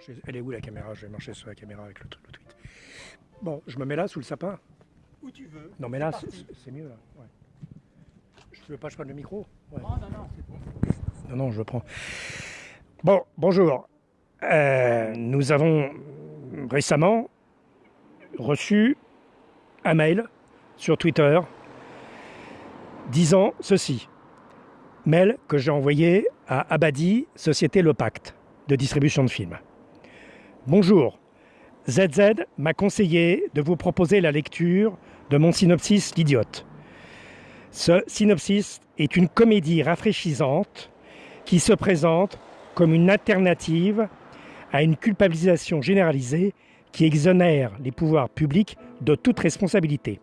marcher. Elle est où la caméra? Je vais marcher sur la caméra avec le, truc, le tweet. Bon, je me mets là sous le sapin. Où tu veux. Non mais là, c'est mieux là. Ouais. Je veux pas que je prenne le micro? Ouais. Non, non, non, c'est bon. Non, non, je le prends. Bon, bonjour. Euh, nous avons récemment reçu un mail sur Twitter disant ceci. Mail que j'ai envoyé à Abadi, Société Le Pacte, de distribution de films. Bonjour. ZZ m'a conseillé de vous proposer la lecture de mon synopsis L'idiote. Ce synopsis est une comédie rafraîchissante qui se présente comme une alternative à une culpabilisation généralisée qui exonère les pouvoirs publics de toute responsabilité.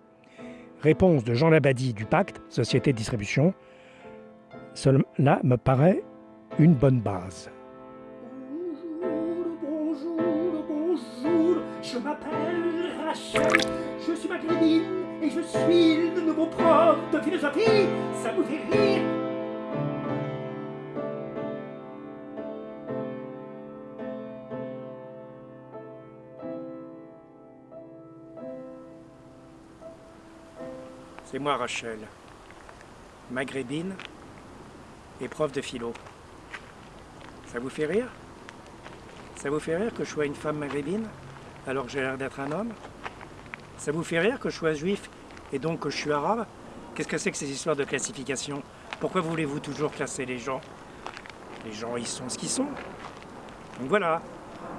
Réponse de Jean Labadie du Pacte, Société de distribution. Cela me paraît une bonne base. Je m'appelle Rachel. Je suis maghrébine et je suis le nouveau prof de philosophie. Ça vous fait rire? C'est moi Rachel, maghrébine et prof de philo. Ça vous fait rire? Ça vous fait rire que je sois une femme maghrébine alors que j'ai l'air d'être un homme Ça vous fait rire que je sois juif et donc que je suis arabe? Qu'est-ce que c'est que ces histoires de classification? Pourquoi voulez-vous toujours classer les gens? Les gens, ils sont ce qu'ils sont. Donc voilà,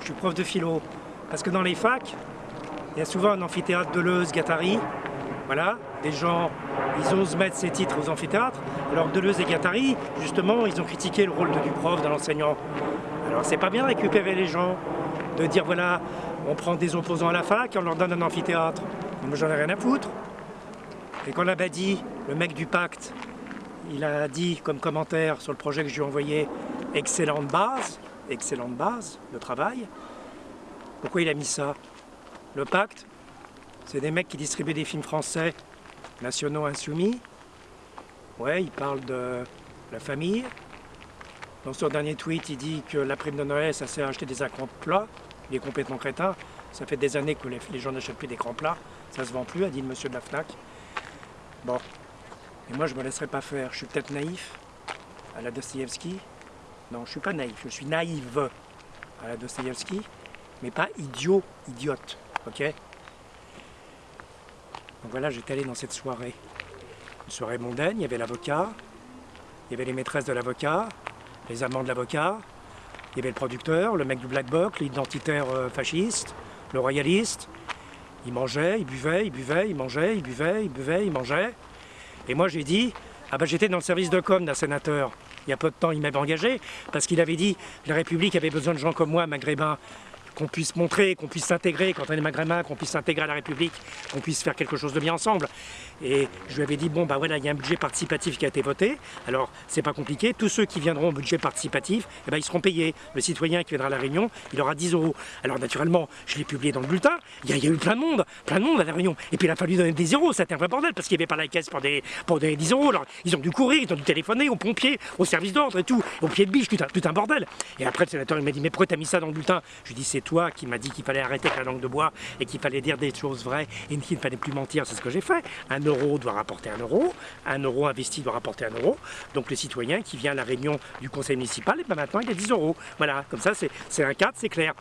je suis prof de philo. Parce que dans les facs, il y a souvent un amphithéâtre Deleuze, Guattari, voilà, des gens, ils osent mettre ces titres aux amphithéâtres. Alors Deleuze et Guattari, justement, ils ont critiqué le rôle du prof, de l'enseignant. Alors c'est pas bien récupérer les gens, de dire voilà, on prend des opposants à la fac on leur donne un amphithéâtre. Moi j'en ai rien à foutre. Et quand Labadie, le mec du pacte, il a dit comme commentaire sur le projet que je lui ai envoyé, excellente base, excellente base de travail. Pourquoi il a mis ça? Le pacte, c'est des mecs qui distribuent des films français nationaux insoumis. Ouais, il parle de la famille. Dans son dernier tweet, il dit que la prime de Noël, ça sert à acheter des écrans plats. Il est complètement crétin. Ça fait des années que les, gens n'achètent plus d'écrans plats. Ça se vend plus, a dit le monsieur de la FNAC. Bon. Et moi, je me laisserai pas faire. Je suis peut-être naïf, à la Dostoïevski. Non, je suis pas naïf. Je suis naïve, à la Dostoïevski. Mais pas idiot, idiote. Ok? Donc voilà, j'étais allé dans cette soirée. Une soirée mondaine, il y avait l'avocat, il y avait les maîtresses de l'avocat, les amants de l'avocat, il y avait le producteur, le mec du Black Box, l'identitaire euh, fasciste, le royaliste. Il mangeait, il buvait, il buvait, il mangeait, il buvait, il buvait, il mangeait. Et moi j'ai dit, ah ben j'étais dans le service de com d'un sénateur. Il y a peu de temps, il m'avait engagé parce qu'il avait dit la République avait besoin de gens comme moi, maghrébins, qu'on puisse montrer, qu'on puisse s'intégrer quand on est maghrébin, qu'on puisse s'intégrer à la République, qu'on puisse faire quelque chose de bien ensemble. Et je lui avais dit, bon, bah voilà, il y a un budget participatif qui a été voté, alors c'est pas compliqué, tous ceux qui viendront au budget participatif, eh ben, ils seront payés. Le citoyen qui viendra à la Réunion, il aura 10 euros. Alors naturellement, je l'ai publié dans le bulletin, il y, a, eu plein de monde, plein de monde à la Réunion. Et puis il a fallu donner des zéros, c'était un vrai bordel, parce qu'il n'y avait pas la caisse pour des, pour des 10 euros. Alors ils ont dû courir, ils ont dû téléphoner aux pompiers, au service d'ordre et tout, au pied de biche, tout un, bordel. Et après le sénateur il m'a dit, mais pourquoi t'as mis ça dans le bulletin? Je lui ai c'est qui m'as dit qu'il fallait arrêter la langue de bois et qu'il fallait dire des choses vraies et qu'il ne fallait plus mentir, c'est ce que j'ai fait. Un euro doit rapporter un euro, un euro investi doit rapporter un euro. Donc le citoyen qui vient à la réunion du conseil municipal, et ben maintenant il a 10 euros. Voilà, comme ça c'est un cadre, c'est clair.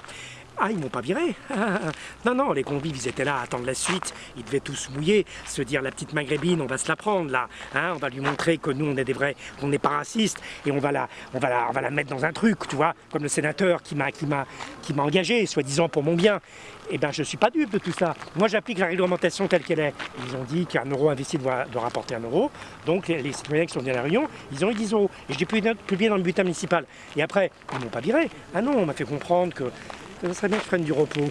Ah, ils m'ont pas viré. non, non, les convives, ils étaient là à attendre la suite. Ils devaient tous mouiller, se dire la petite maghrébine, on va se la prendre là. Hein, on va lui montrer que nous, on est des vrais, qu'on n'est pas racistes et on va la, on va la, on va la mettre dans un truc, tu vois, comme le sénateur qui m'a, engagé, soi-disant pour mon bien. Eh ben, je suis pas dupe de tout ça. Moi, j'applique la réglementation telle qu'elle est. Ils ont dit qu'un euro investi doit, rapporter un euro. Donc, les, citoyens qui sont venus à la réunion, ils ont eu 10 euros. Et je l'ai publié dans le bulletin municipal. Et après, ils m'ont pas viré. Ah non, on m'a fait comprendre que ça serait bien que je prenne du repos.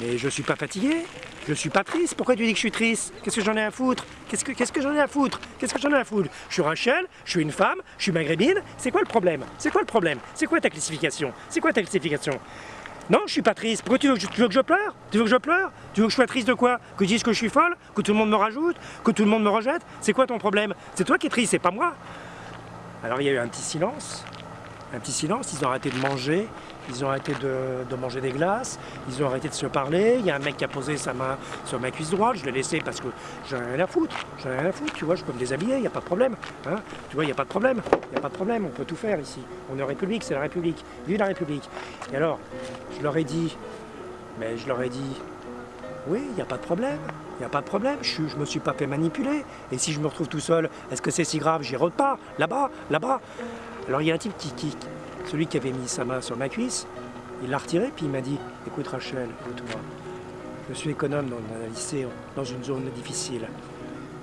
Mais je suis pas fatigué, je suis pas triste. Pourquoi tu dis que je suis triste? Qu'est-ce que j'en ai à foutre? Qu'est-ce que, qu'est-ce que j'en ai à foutre? Qu'est-ce que j'en ai à foutre? Je suis Rachel, je suis une femme, je suis maghrébine. C'est quoi le problème? C'est quoi le problème? C'est quoi ta classification? C'est quoi ta classification? Non, je suis pas triste. Pourquoi tu veux, que je, tu veux que je pleure? Tu veux que je pleure? Tu veux que je sois triste de quoi? Que je dise que je suis folle? Que tout le monde me rajoute? Que tout le monde me rejette? C'est quoi ton problème? C'est toi qui es triste, c'est pas moi. Alors il y a eu un petit silence. Un petit silence, ils ont arrêté de manger, ils ont arrêté de, manger des glaces, ils ont arrêté de se parler. Il y a un mec qui a posé sa main sur ma cuisse droite, je l'ai laissé parce que j'en ai rien à foutre. J'en ai rien à foutre, tu vois, je peux me déshabiller, il n'y a pas de problème. Hein tu vois, il n'y a pas de problème. Il n'y a pas de problème, on peut tout faire ici. On est en République, c'est la République. Vive la République. Et alors, je leur ai dit, mais je leur ai dit, oui, il n'y a pas de problème. Il n'y a pas de problème, je ne me suis pas fait manipuler. Et si je me retrouve tout seul, est-ce que c'est si grave J'y pas, là-bas, là-bas. Alors il y a un type qui, qui, celui qui avait mis sa main sur ma cuisse, il l'a retiré, puis il m'a dit, écoute Rachel, écoute-moi, je suis économe dans un lycée, dans une zone difficile.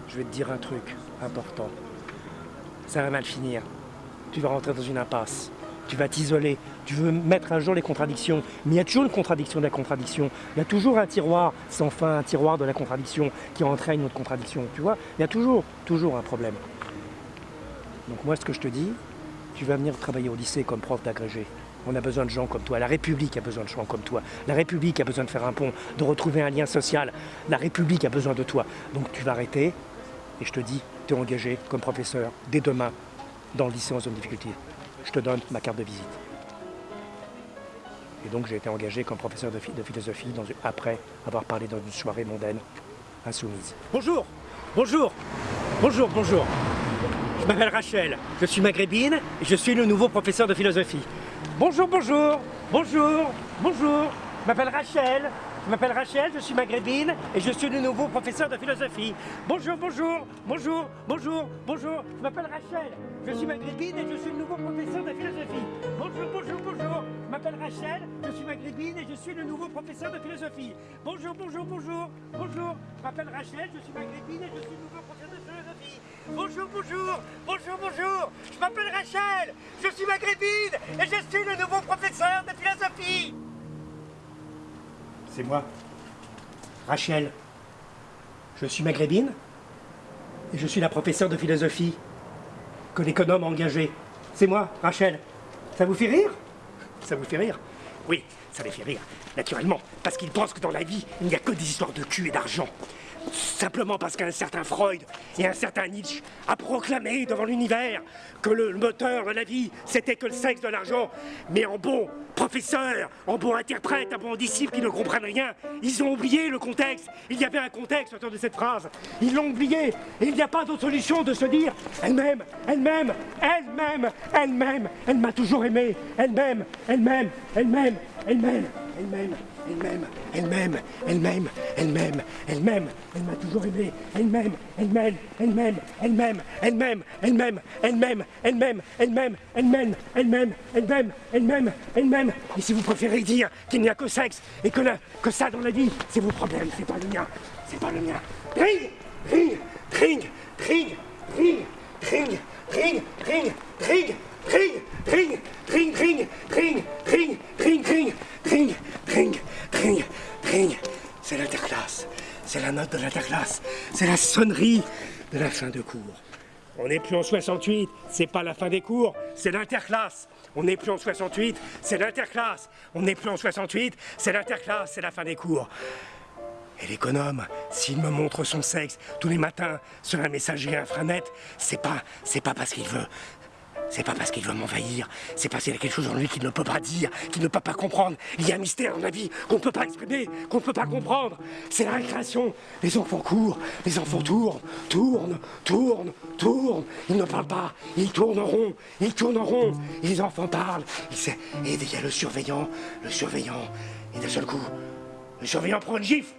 Je vais te dire un truc important. Ça va mal finir. Tu vas rentrer dans une impasse. Tu vas t'isoler. Tu veux mettre à jour les contradictions. Mais il y a toujours une contradiction de la contradiction. Il y a toujours un tiroir sans fin, un tiroir de la contradiction qui entraîne une autre contradiction. Tu vois Il y a toujours, toujours un problème. Donc moi, ce que je te dis, tu vas venir travailler au lycée comme prof d'agrégé. On a besoin de gens comme toi. La République a besoin de gens comme toi. La République a besoin de faire un pont, de retrouver un lien social. La République a besoin de toi. Donc tu vas arrêter. Et je te dis, tu es engagé comme professeur dès demain dans le lycée en zone de difficulté. Je te donne ma carte de visite. Et donc j'ai été engagé comme professeur de, philosophie après avoir parlé dans une soirée mondaine insoumise. Bonjour Bonjour Bonjour, bonjour je m'appelle Rachel, je suis maghrébine et je suis le nouveau professeur de philosophie. Bonjour, bonjour, bonjour, bonjour, je m'appelle Rachel, je m'appelle Rachel, je suis maghrébine et je suis le nouveau professeur de philosophie. Bonjour, bonjour, bonjour, bonjour, bonjour, je m'appelle Rachel, je suis maghrébine et je suis le nouveau professeur de philosophie. Bonjour, bonjour, bonjour, je m'appelle Rachel, je suis maghrébine et je suis le nouveau professeur de philosophie. Bonjour, bonjour, bonjour, bonjour, je m'appelle Rachel, je suis maghrébine et je suis le nouveau professeur. Bonjour, bonjour, bonjour, bonjour, je m'appelle Rachel, je suis maghrébine et je suis le nouveau professeur de philosophie. C'est moi, Rachel. Je suis maghrébine et je suis la professeure de philosophie que l'économe a engagée. C'est moi, Rachel. Ça vous fait rire? Ça vous fait rire? Oui, ça les fait rire, naturellement, parce qu'ils pensent que dans la vie, il n'y a que des histoires de cul et d'argent. Simplement parce qu'un certain Freud et un certain Nietzsche a proclamé devant l'univers que le moteur de la vie, c'était que le sexe de l'argent. Mais en bon professeur, en bon interprète, en bon disciple qui ne comprennent rien, ils ont oublié le contexte. Il y avait un contexte autour de cette phrase. Ils l'ont oublié. Et il n'y a pas d'autre solution de se dire elle-même, elle-même, elle-même, elle-même, elle m'a toujours aimé. Elle-même, elle-même, elle-même, elle-même, elle-même elle-même, elle-même, elle-même, elle-même, elle-même, elle m'a toujours aimé, elle-même, elle-même, elle-même, elle-même, elle-même, elle-même, elle-même, elle-même, elle-même, elle-même, elle-même, elle-même, elle-même, elle-même. Et si vous préférez dire qu'il n'y a que sexe et que, que ça dans la vie, c'est vos problèmes, c'est pas le mien, c'est pas le mien. Ring, ring, ring, ring, ring, ring, ring, ring, ring, ring, ring, ring, ring, ring, ring, ring, ring, ring, ring, ring, ring. C'est l'interclasse. C'est la note de l'interclasse. C'est la sonnerie de la fin de cours. On n'est plus en 68, c'est pas la fin des cours, c'est l'interclasse. On n'est plus en 68, c'est l'interclasse. On n'est plus en 68, c'est l'interclasse, c'est la fin des cours. Et l'économe, s'il me montre son sexe tous les matins sur un messager infranet, c'est pas, c'est pas parce qu'il veut, c'est pas parce qu'il veut m'envahir, c'est parce qu'il y a quelque chose en lui qu'il ne peut pas dire, qu'il ne peut pas comprendre. Il y a un mystère dans la vie qu'on ne peut pas exprimer, qu'on ne peut pas comprendre. C'est la récréation. Les enfants courent, les enfants tournent, tournent, tournent, tournent. Ils ne parlent pas, ils rond, ils rond. les enfants parlent. Et il y a le surveillant, le surveillant. Et d'un seul coup, le surveillant prend une gifle.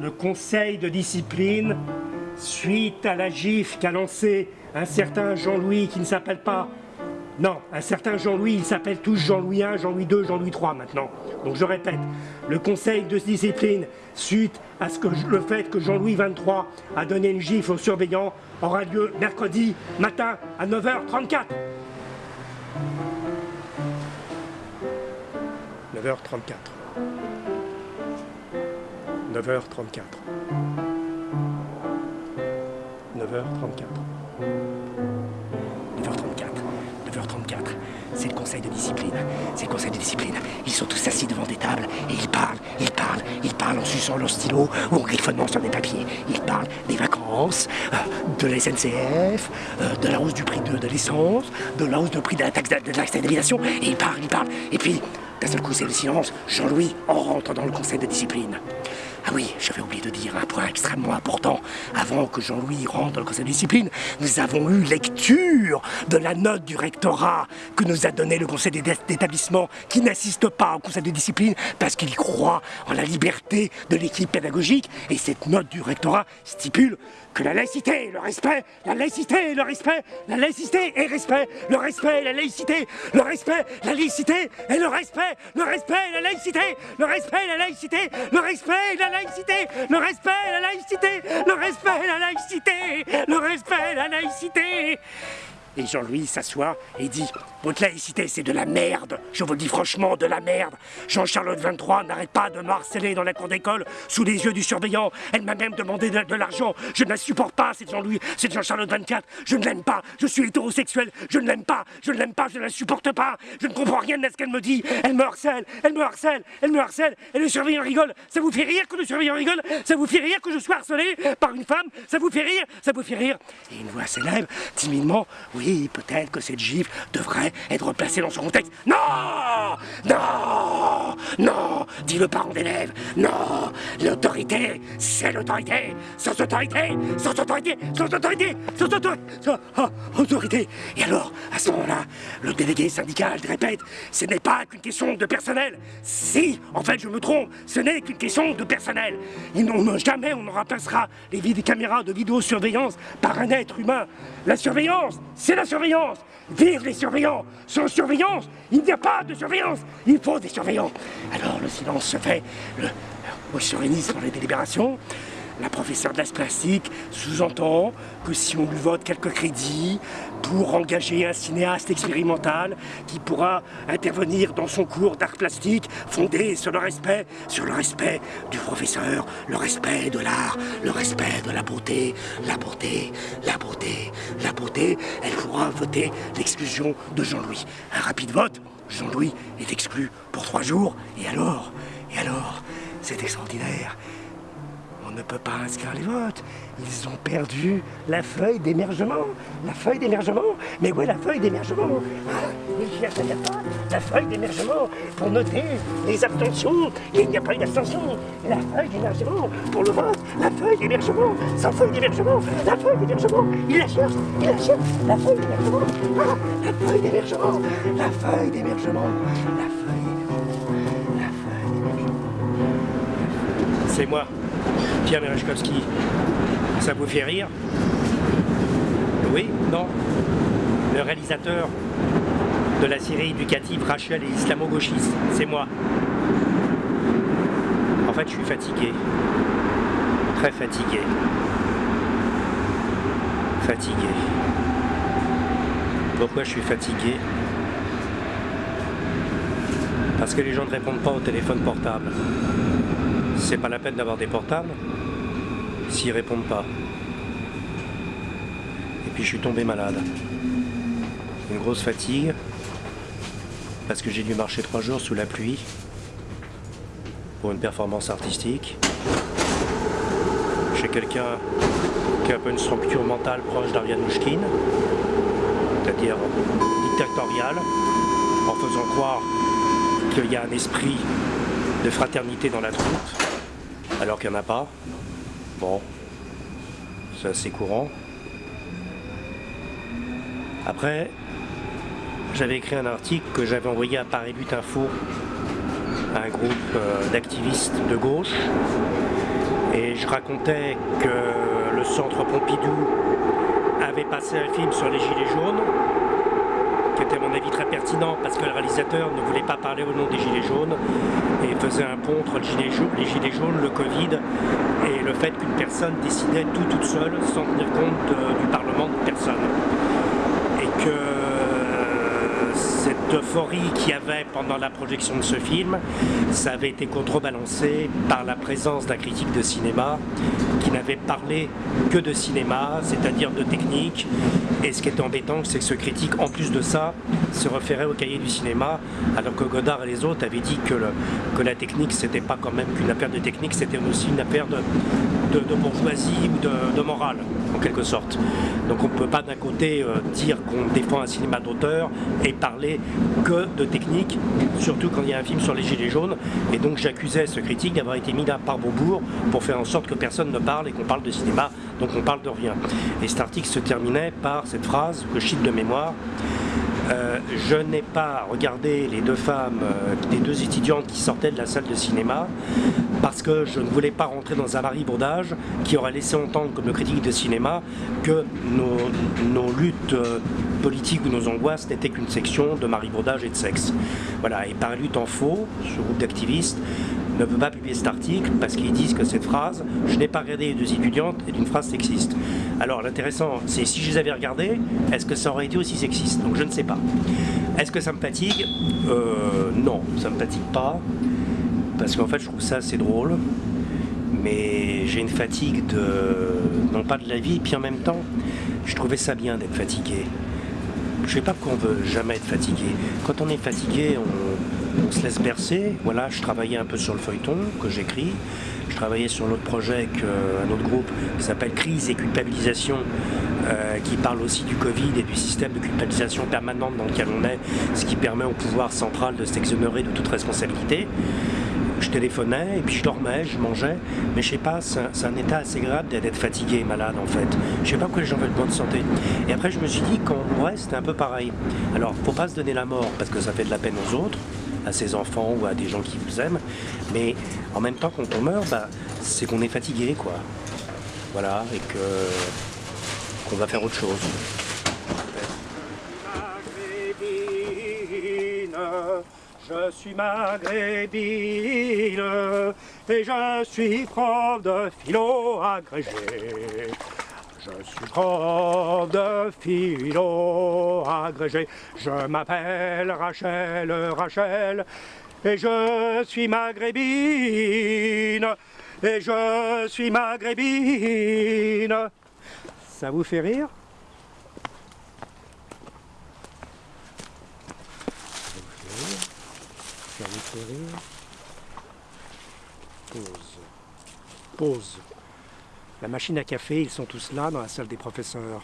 Le conseil de discipline, suite à la gifle qu'a lancé un certain Jean-Louis qui ne s'appelle pas... Non, un certain Jean-Louis, il s'appelle tous Jean-Louis 1, Jean-Louis 2, Jean-Louis 3 maintenant. Donc je répète, le conseil de discipline, suite à ce que, le fait que Jean-Louis 23 a donné une gifle aux surveillants, aura lieu mercredi matin à 9h34. 9h34. 9h34. 9h34. 9h34. 9h34. C'est le conseil de discipline. C'est le conseil de discipline. Ils sont tous assis devant des tables et ils parlent, ils parlent, ils parlent en suçant leur stylo ou en griffonnant sur des papiers. Il parle des vacances, euh, de la SNCF, euh, de la hausse du prix de, l'essence, de la hausse du prix de la taxe d'habitation. Et il parle, il parle. Et puis, d'un seul coup, c'est le silence. Jean-Louis, rentre dans le conseil de discipline. Ah oui, j'avais oublié de dire un point extrêmement important. Avant que Jean-Louis rentre dans le conseil de discipline, nous avons eu lecture de la note du rectorat que nous a donné le conseil d'établissement qui n'assiste pas au conseil de discipline parce qu'il croit en la liberté de l'équipe pédagogique. Et cette note du rectorat stipule la laïcité, le respect, la laïcité, le respect, la laïcité et respect, le respect, la laïcité, le respect, la laïcité et le respect, le respect, la laïcité, le respect, la laïcité, le respect, la laïcité, le respect, la laïcité, le respect, la laïcité, le respect, la laïcité. Et Jean-Louis s'assoit et dit Votre laïcité, c'est de la merde. Je vous le dis franchement, de la merde. Jean-Charlotte 23 n'arrête pas de me harceler dans la cour d'école sous les yeux du surveillant. Elle m'a même demandé de, l'argent. Je ne la supporte pas, cette Jean-Louis, cette Jean-Charlotte 24. Je ne l'aime pas. Je suis hétérosexuel. Je ne l'aime pas. Je ne l'aime pas. Je ne la supporte pas. Je ne comprends rien de ce qu'elle me dit. Elle me harcèle. Elle me harcèle. Elle me harcèle. Et le surveillant rigole. Ça vous fait rire que le surveillant rigole? Ça vous fait rire que je sois harcelé par une femme? Ça vous fait rire? Ça vous fait rire Et une voix s'élève timidement. Oui, peut-être que cette gifle devrait être placée dans son contexte. Non Non Non dit le parent d'élève. Non L'autorité, c'est l'autorité Sans autorité Sans autorité Sans autorité Sans autorité Sans ah, autorité Et alors, à ce moment-là, le délégué syndical répète, ce n'est pas qu'une question de personnel. Si, en fait, je me trompe, ce n'est qu'une question de personnel. Jamais on ne remplacera les caméras de vidéosurveillance par un être humain. La surveillance, c'est la surveillance. Vive les surveillants Sans surveillance, il n'y a pas de surveillance. Il faut des surveillants. Alors le silence se fait. Le, on se réunit sur les délibérations. La professeure de l'as plastique sous-entend que si on lui vote quelques crédits pour engager un cinéaste expérimental qui pourra intervenir dans son cours d'art plastique fondé sur le respect, sur le respect du professeur, le respect de l'art, le respect de la beauté, la beauté, la beauté, la beauté, elle pourra voter l'exclusion de Jean-Louis. Un rapide vote, Jean-Louis est exclu pour trois jours, et alors, et alors, c'est extraordinaire. Ne peut pas inscrire les votes. Ils ont perdu la feuille d'émergement. La feuille d'émergement Mais où est la feuille d'émergement ah, Il a, pas la feuille d'émergement pour noter les abstentions. il n'y a pas eu d'abstention. La feuille d'émergement pour le vote. La feuille d'émergement. Sans feuille d'émergement. La feuille d'émergement. Il la cherche. Il la cherche. La feuille d'émergement. Ah, la feuille d'émergement. La feuille d'émergement. La feuille. La feuille d'émergement. C'est moi. Pierre Merechkowski, ça vous fait rire Oui Non Le réalisateur de la série éducative Rachel et islamo-gauchiste, c'est moi. En fait, je suis fatigué. Très fatigué. Fatigué. Pourquoi je suis fatigué Parce que les gens ne répondent pas au téléphone portable. C'est pas la peine d'avoir des portables s'ils répondent pas. Et puis je suis tombé malade. Une grosse fatigue, parce que j'ai dû marcher trois jours sous la pluie pour une performance artistique. Chez quelqu'un qui a un peu une structure mentale proche d'Ariane Mouchkine, c'est-à-dire dictatorial, en faisant croire qu'il y a un esprit de fraternité dans la troupe, alors qu'il n'y en a pas. Bon, c'est assez courant. Après, j'avais écrit un article que j'avais envoyé à Paris But Info, à un groupe euh, d'activistes de gauche, et je racontais que le centre Pompidou avait passé un film sur les Gilets jaunes, qui était à mon avis très pertinent parce que le réalisateur ne voulait pas parler au nom des Gilets jaunes et faisait un pont entre les Gilets jaunes, le Covid et le fait qu'une personne décidait tout toute seule sans tenir compte du Parlement de personne. Et que euh, cette euphorie qu'il y avait pendant la projection de ce film, ça avait été contrebalancé par la présence d'un critique de cinéma qui n'avait parlé que de cinéma, c'est-à-dire de technique. Et ce qui était embêtant, c'est que ce critique, en plus de ça, se référait au cahier du cinéma, alors que Godard et les autres avaient dit que, que la technique, c'était pas quand même qu'une affaire de technique, c'était aussi une affaire de, de, bourgeoisie ou de, de, morale, en quelque sorte. Donc on ne peut pas d'un côté euh, dire qu'on défend un cinéma d'auteur et parler que de technique, surtout quand il y a un film sur les Gilets jaunes. Et donc j'accusais ce critique d'avoir été mis là par Beaubourg pour faire en sorte que personne ne parle et qu'on parle de cinéma, donc on parle de rien. Et cet article se terminait par cette phrase que je cite de mémoire. Euh, je n'ai pas regardé les deux femmes, euh, les deux étudiantes qui sortaient de la salle de cinéma parce que je ne voulais pas rentrer dans un marivaudage qui aurait laissé entendre comme le critique de cinéma que nos, luttes euh, politiques ou nos angoisses n'étaient qu'une section de marivaudage et de sexe. Voilà, et par lutte en faux, ce groupe d'activistes, ne peut pas publier cet article parce qu'ils disent que cette phrase, je n'ai pas regardé les deux étudiantes, est une phrase sexiste. Alors l'intéressant, c'est si je les avais regardées, est-ce que ça aurait été aussi sexiste? Donc je ne sais pas. Est-ce que ça me fatigue? Euh, Non, ça ne me fatigue pas. Parce qu'en fait, je trouve ça assez drôle. Mais j'ai une fatigue de. non pas de la vie, puis en même temps, je trouvais ça bien d'être fatigué. Je sais pas qu'on veut jamais être fatigué. Quand on est fatigué, on, se laisse bercer. Voilà, je travaillais un peu sur le feuilleton que j'écris. Je travaillais sur l'autre projet qu'un autre groupe qui s'appelle Crise et culpabilisation, euh, qui parle aussi du Covid et du système de culpabilisation permanente dans lequel on est, ce qui permet au pouvoir central de s'exonérer de toute responsabilité je téléphonais et puis je dormais, je mangeais, mais je sais pas, c'est un, état assez grave d'être fatigué malade en fait. Je sais pas pourquoi les gens veulent bonne santé. Et après je me suis dit qu'en vrai c'était un peu pareil. Alors faut pas se donner la mort parce que ça fait de la peine aux autres, à ses enfants ou à des gens qui vous aiment, mais en même temps quand on meurt, bah, c'est qu'on est fatigué quoi. Voilà, et que qu'on va faire autre chose. Je suis maghrébine et je suis prof de philo agrégé. Je suis prof de philo agrégé. Je m'appelle Rachel, Rachel, et je suis maghrébine, et je suis maghrébine. Ça vous fait rire? Pause. Pause. La machine à café, ils sont tous là dans la salle des professeurs.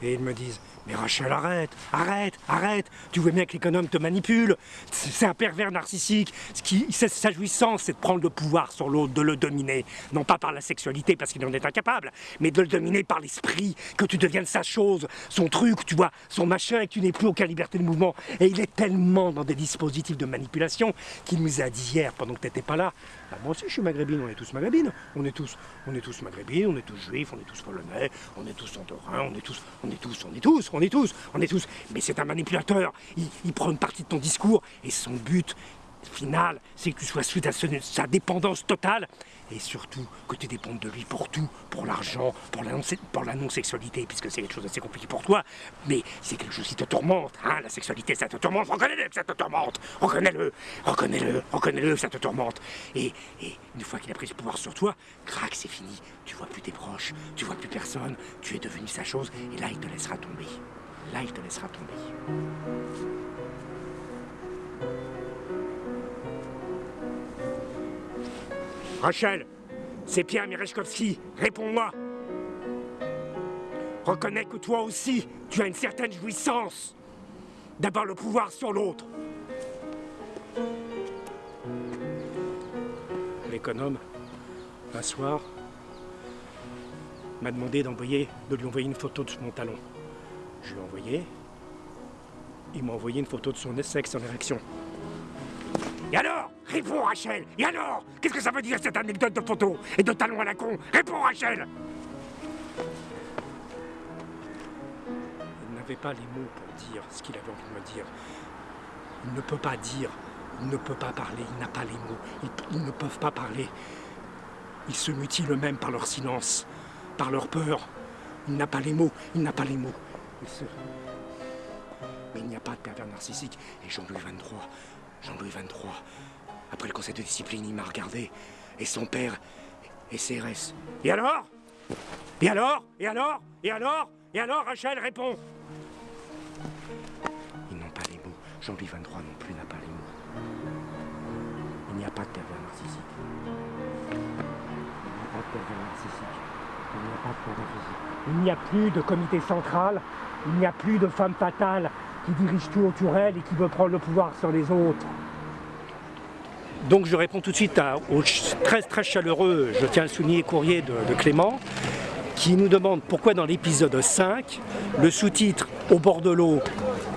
Et ils me disent mais Rachel, arrête, arrête, arrête. Tu vois bien que l'économe te manipule. C'est un pervers narcissique. Ce qui, sa jouissance, c'est de prendre le pouvoir sur l'autre, de le dominer. Non pas par la sexualité, parce qu'il en est incapable, mais de le dominer par l'esprit, que tu deviennes sa chose, son truc, tu vois, son machin, et que tu n'aies plus aucune liberté de mouvement. Et il est tellement dans des dispositifs de manipulation qu'il nous a dit hier, pendant que tu n'étais pas là, bah, moi aussi je suis maghrébine, on est tous maghrébines, on est tous, on est tous maghrébines, on est tous juifs, on est tous polonais, on est tous tous, on est tous, on est tous, on est tous, on est tous. Mais c'est un manipulateur. Il, prend une partie de ton discours et son but final, c'est que tu sois à sa dépendance totale. Et surtout que tu dépendes de lui pour tout, pour l'argent, pour la non-sexualité, puisque c'est quelque chose d'assez compliqué pour toi, mais c'est quelque chose qui te tourmente, hein, la sexualité ça te tourmente, reconnais-le ça te tourmente, reconnais-le, reconnais-le, reconnais-le ça te tourmente. Et, et une fois qu'il a pris ce pouvoir sur toi, crac, c'est fini, tu vois plus tes proches, tu vois plus personne, tu es devenu sa chose, et là il te laissera tomber. Là il te laissera tomber. Rachel, c'est Pierre Mirechkovski, réponds-moi. Reconnais que toi aussi, tu as une certaine jouissance d'avoir le pouvoir sur l'autre. L'économe, un soir, m'a demandé d'envoyer, de lui envoyer une photo de mon talon. Je lui ai envoyé. Il m'a envoyé une photo de son sexe en érection. Et alors Réponds Rachel Et alors Qu'est-ce que ça veut dire cette anecdote de photo et de talons à la con? Réponds Rachel Il n'avait pas les mots pour dire ce qu'il avait envie de me dire. Il ne peut pas dire, il ne peut pas parler, il n'a pas les mots, ils, ne peuvent pas parler. Ils se mutilent eux-mêmes par leur silence, par leur peur. Il n'a pas les mots, il n'a pas les mots. Mais il n'y a pas de pervers narcissique. Et Jean-Louis 23, Jean-Louis 23, après le conseil de discipline, il m'a regardé. Et son père et CRS. Et alors? Et alors? Et alors? Et alors? Et alors Rachel répond. Ils n'ont pas les mots. Jean-Louis 23 non plus n'a pas les mots. Il n'y a pas de pervers narcissique. Il n'y a pas de pervers narcissique. Il n'y a pas de pervers physique. Il n'y a plus de comité central. Il n'y a plus de femme fatale qui dirige tout autour elle et qui veut prendre le pouvoir sur les autres. Donc je réponds tout de suite à, au très très chaleureux, je tiens à souligner, courrier de, de Clément, qui nous demande pourquoi dans l'épisode 5, le sous-titre au bord de l'eau,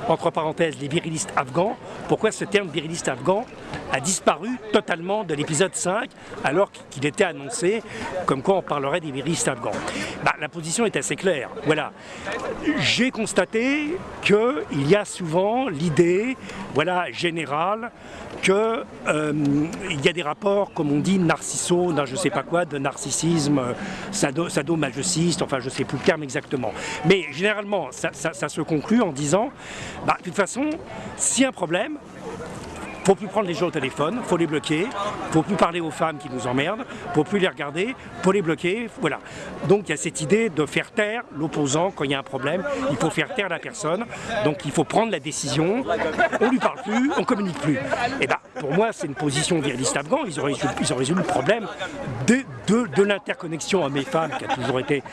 entre parenthèses, les virilistes afghans, pourquoi ce terme viriliste afghan a disparu totalement de l'épisode 5 alors qu'il était annoncé comme quoi on parlerait des virilistes afghans? Bah, la position est assez claire. Voilà. J'ai constaté qu'il y a souvent l'idée voilà, générale qu'il euh, y a des rapports, comme on dit, narcisso, je sais pas quoi, de narcissisme, sado, sadomasochisme, enfin je ne sais plus le terme exactement. Mais généralement, ça se conclut en disant, bah, de toute façon, si un problème, faut plus prendre les gens au téléphone, faut les bloquer, faut plus parler aux femmes qui nous emmerdent, faut plus les regarder, faut les bloquer, voilà. Donc il y a cette idée de faire taire l'opposant quand il y a un problème, il faut faire taire la personne, donc il faut prendre la décision, on lui parle plus, on communique plus. Et eh ben pour moi c'est une position viriliste afghan, ils ont résolu, ils ont résolu le problème de, de, de l'interconnexion hommes-femmes qui a toujours été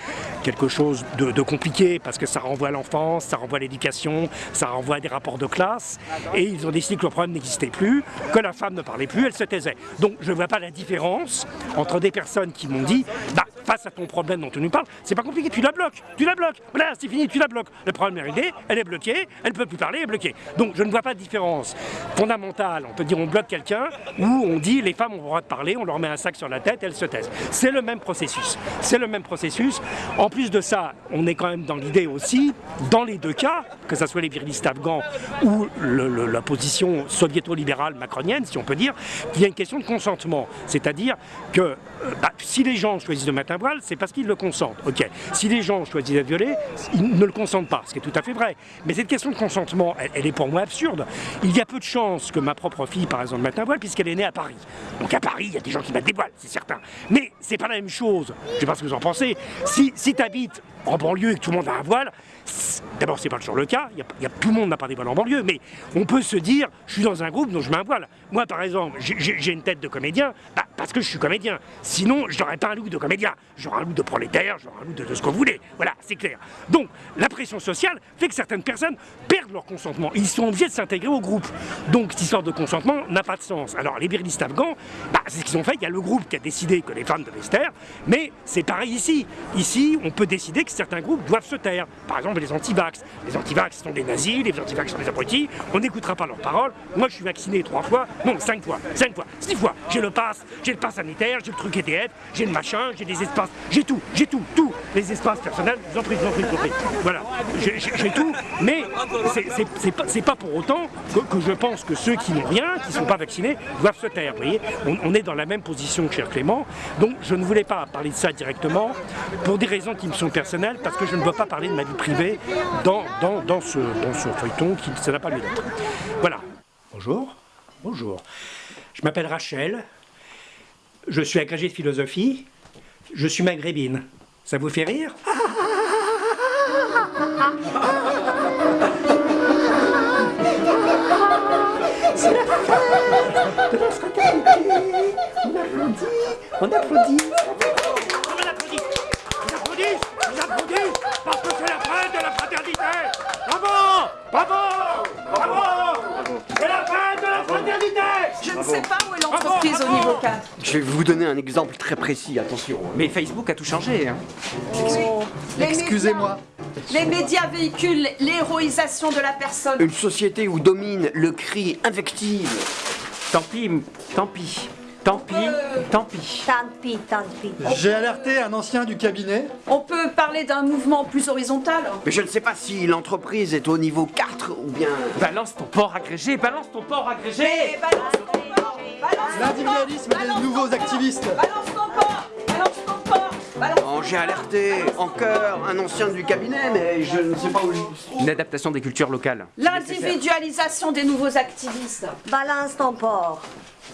quelque chose de, de compliqué parce que ça renvoie à l'enfance, ça renvoie à l'éducation, ça renvoie à des rapports de classe, et ils ont décidé que le problème n'existait plus que la femme ne parlait plus, elle se taisait. Donc je ne vois pas la différence entre des personnes qui m'ont dit bah, face à ton problème dont tu nous parles, c'est pas compliqué, tu la bloques, tu la bloques, voilà, c'est fini, tu la bloques. Le problème est réglé, elle est bloquée, elle ne peut plus parler, elle est bloquée. Donc je ne vois pas de différence fondamentale. On peut dire on bloque quelqu'un ou on dit les femmes ont le droit de parler, on leur met un sac sur la tête, elles se taisent. C'est le même processus. C'est le même processus. En plus de ça, on est quand même dans l'idée aussi, dans les deux cas, que ce soit les virilistes afghans ou la position soviéto-libérale macronienne, si on peut dire, qu'il y a une question de consentement. C'est-à-dire que bah, si les gens choisissent de mettre un voile, c'est parce qu'ils le consentent. Si les gens choisissent d'être violés, ils ne le consentent pas, ce qui est tout à fait vrai. Mais cette question de consentement, elle, est pour moi absurde. Il y a peu de chances que ma propre fille, par exemple, mette un voile, puisqu'elle est née à Paris. Donc à Paris, il y a des gens qui mettent des voiles, c'est certain. Mais c'est pas la même chose. Je sais pas ce que vous en pensez. Si, si tu habites en banlieue et que tout le monde a un voile, d'abord c'est pas toujours le cas, y y a, tout le monde n'a pas des voiles en banlieue, mais on peut se dire, je suis dans un groupe donc je mets un voile. Moi par exemple, j'ai une tête de comédien, bah, parce que je suis comédien. Sinon, je n'aurais pas un look de comédien. J'aurais un look de prolétaire, j'aurais un look de, ce que vous voulez. Voilà, c'est clair. Donc, la pression sociale fait que certaines personnes perdent leur consentement. Ils sont obligés de s'intégrer au groupe. Donc, cette histoire de consentement n'a pas de sens. Alors, les virilistes afghans, bah, c'est ce qu'ils ont fait. Il y a le groupe qui a décidé que les femmes devaient se taire, mais c'est pareil ici. Ici, on peut décider que certains groupes doivent se taire. Par exemple, les antivax. Les antivax sont des nazis, les antivax sont des abrutis. On n'écoutera pas leurs paroles. Moi, je suis vacciné trois fois, non, cinq fois, cinq fois, six fois. J'ai le pass, j'ai le pass sanitaire, j'ai le truc EDF, j'ai le machin, j'ai des espaces, j'ai tout, j'ai tout, tout. Les espaces personnels, vous en prie, vous en prie, vous en. Voilà, j'ai tout, mais c'est pas, pas pour autant que, je pense que ceux qui n'ont rien, qui ne sont pas vaccinés, doivent se taire. Vous voyez, on, est dans la même position que cher Clément, donc je ne voulais pas parler de ça directement pour des raisons qui me sont personnelles, parce que je ne veux pas parler de ma vie privée dans, dans, dans, ce, dans ce feuilleton qui ça n'a pas lieu d'être. Voilà. Bonjour. Bonjour. Je m'appelle Rachel, je suis agrégé de philosophie, je suis maghrébine. Ça vous fait rire? C'est la fête de la fraternité On applaudit, on applaudit. On applaudit. On applaudit. On applaudit Parce que c'est la fête de la fraternité. Bravo. Bravo C'est la fête de la fraternité Je ne sais pas où est l'entreprise au niveau 4. Je vais vous donner un exemple très précis, attention. Mais Facebook a tout changé. Hein. Oh. Excusez-moi. Les médias véhiculent l'héroïsation de la personne. Une société où domine le cri invective. Tant pis, tant pis. Tant pis, tant pis. Tant pis, tant pis. J'ai alerté un ancien du cabinet. On peut parler d'un mouvement plus horizontal. Mais je ne sais pas si l'entreprise est au niveau 4 ou bien... Balance ton port agrégé, balance ton port agrégé Mais balance ton port Balance L'individualisme des nouveaux activistes Balance ton port Balance ton port Balance Oh, j'ai alerté en chœur un ancien du cabinet, mais je ne sais pas où... Une adaptation des cultures locales. L'individualisation des nouveaux activistes. Balance ton porc.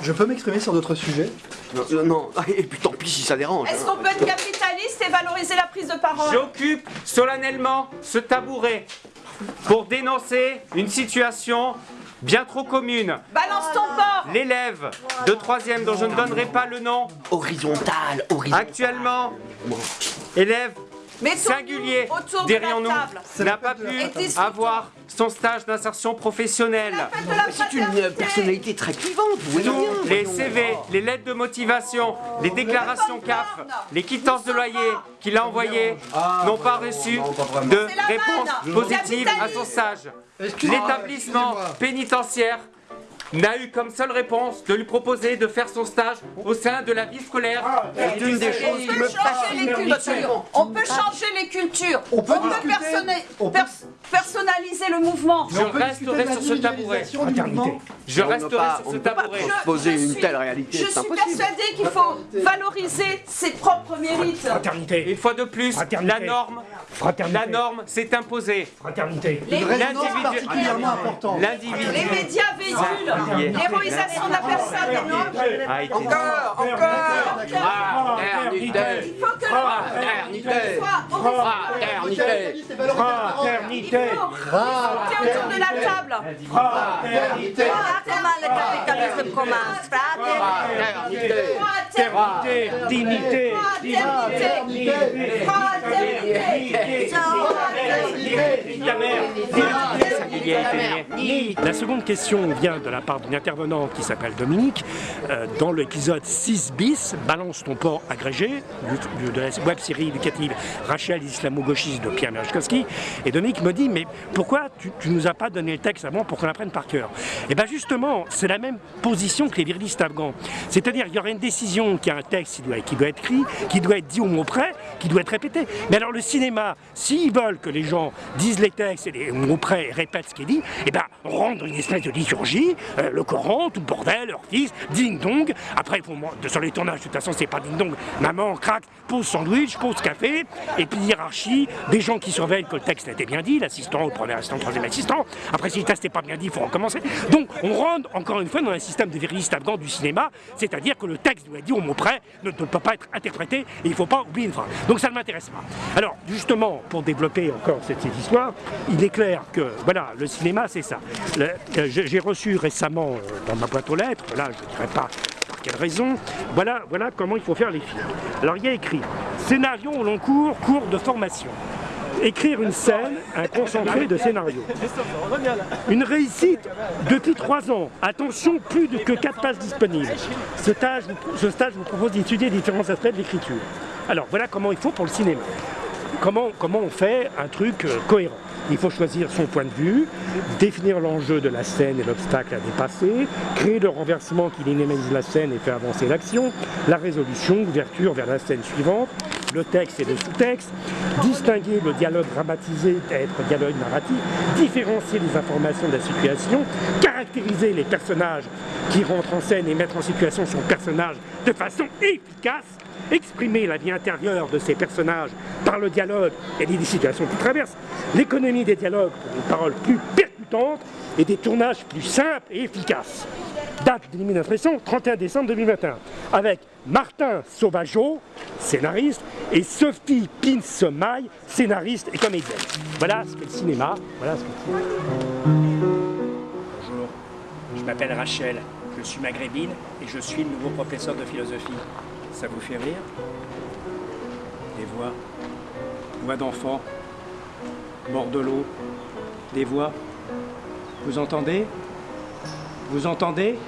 Je peux m'exprimer sur d'autres sujets Non, non, non, et puis tant pis si ça dérange. Est-ce qu'on peut être capitaliste et valoriser la prise de parole? J'occupe solennellement ce tabouret pour dénoncer une situation bien trop commune. Balance ton porc L'élève de troisième dont je ne donnerai pas le nom, Horizontal, horizontal. actuellement élève singulier, dirions-nous, n'a pas pu avoir son stage d'insertion professionnelle. C'est une fraternité. personnalité très clivante, vous voyez Tous bien. les. CV, les lettres de motivation, les déclarations CAF, les quittances de loyer qu'il a envoyées n'ont pas reçu de réponse positive à son stage. L'établissement pénitentiaire n'a eu comme seule réponse de lui proposer de faire son stage au sein de la vie scolaire. C'est une des choses On qui peut me changer les fascine cultures. On peut changer les cultures. On peut discuter- personna- on peut- pers- personnaliser le mouvement. Je resterai sur ce tabouret. Je resterai pas- sur ce tabouret. transposer une telle réalité, Je suis persuadée qu'il faut valoriser ses propres mérites. Fraternité. Une fois de plus, Fraternité. la norme, Fraternité. la norme s'est imposée. Fraternité. L'individu- particulièrement. L'individu les médias véhiculent l'héroïsation de la personne. a été Encore, encore Fraternité Il faut que Fraternité. Fraternité Fraternité. autour de la table. Fraternité. Capitalisme Fraternité Fraternité. Dignité. Fraternité. Fraternité. Mère. La seconde question vient de la part d'une intervenante qui s'appelle Dominique. Euh, dans l'épisode 6 bis, Balance ton port agrégé, du- de la web série éducative Rachel islamo-gauchiste de Pierre Merechkowski. Et Dominique me dit Mais pourquoi tu, tu nous as pas donné le texte avant pour qu'on l'apprenne par cœur? Et bien justement, c'est la même position que les virilistes afghans. C'est-à-dire qu'il y aurait une décision qui a un texte qui doit, être écrit, qui doit être dit au mot près, qui doit être répété. Mais alors le cinéma, s'ils veulent que les gens disent les textes et les mots près répètent ce qui est dit, eh ben rendre une espèce de liturgie, euh, le Coran, tout le bordel, leur fils, ding dong. Après, faut moi, sur les tournages, de toute façon, c'est pas ding dong. Maman craque, pose sandwich, pose café, et puis hiérarchie, des gens qui surveillent que le texte a été bien dit, l'assistant, le premier assistant, le troisième assistant. Après, si le texte n'est pas bien dit, il faut recommencer. Donc, on rentre encore une fois dans un système de viriliste afghan du cinéma, c'est-à-dire que le texte doit être dit au mot près, ne, peut pas être interprété, et il ne faut pas oublier une phrase. Donc, ça ne m'intéresse pas. Alors, justement, pour développer encore cette, cette histoire, il est clair que, voilà, le cinéma, c'est ça. Euh, j'ai reçu récemment euh, dans ma boîte aux lettres, là, je ne dirais pas pour quelle raison, voilà, voilà comment il faut faire les films. Alors, il y a écrit scénario au long cours, cours de formation. Écrire une scène, un concentré de scénario. Une réussite depuis trois ans. Attention, plus que quatre pages disponibles. Ce stage, ce stage vous propose d'étudier différents aspects de l'écriture. Alors voilà comment il faut pour le cinéma. Comment, comment on fait un truc euh, cohérent Il faut choisir son point de vue, définir l'enjeu de la scène et l'obstacle à dépasser, créer le renversement qui dynamise la scène et fait avancer l'action, la résolution, l'ouverture vers la scène suivante, le texte et le sous-texte, distinguer le dialogue dramatisé d'être dialogue narratif, différencier les informations de la situation, caractériser les personnages qui rentrent en scène et mettre en situation son personnage de façon efficace, exprimer la vie intérieure de ces personnages par le dialogue et les situations qu'ils traversent, l'économie des dialogues pour une parole plus percutante et des tournages plus simples et efficaces. Date de d'impression, 31 décembre 2021, avec Martin Sauvageau, scénariste, et Sophie Pinsemaille, scénariste et comédienne. Voilà ce qu'est le cinéma, voilà ce qu'est le cinéma. Bonjour, je m'appelle Rachel, je suis maghrébine et je suis le nouveau professeur de philosophie. Ça vous fait rire? Des voix, voix d'enfants, bord de l'eau, des voix. Vous entendez? Vous entendez?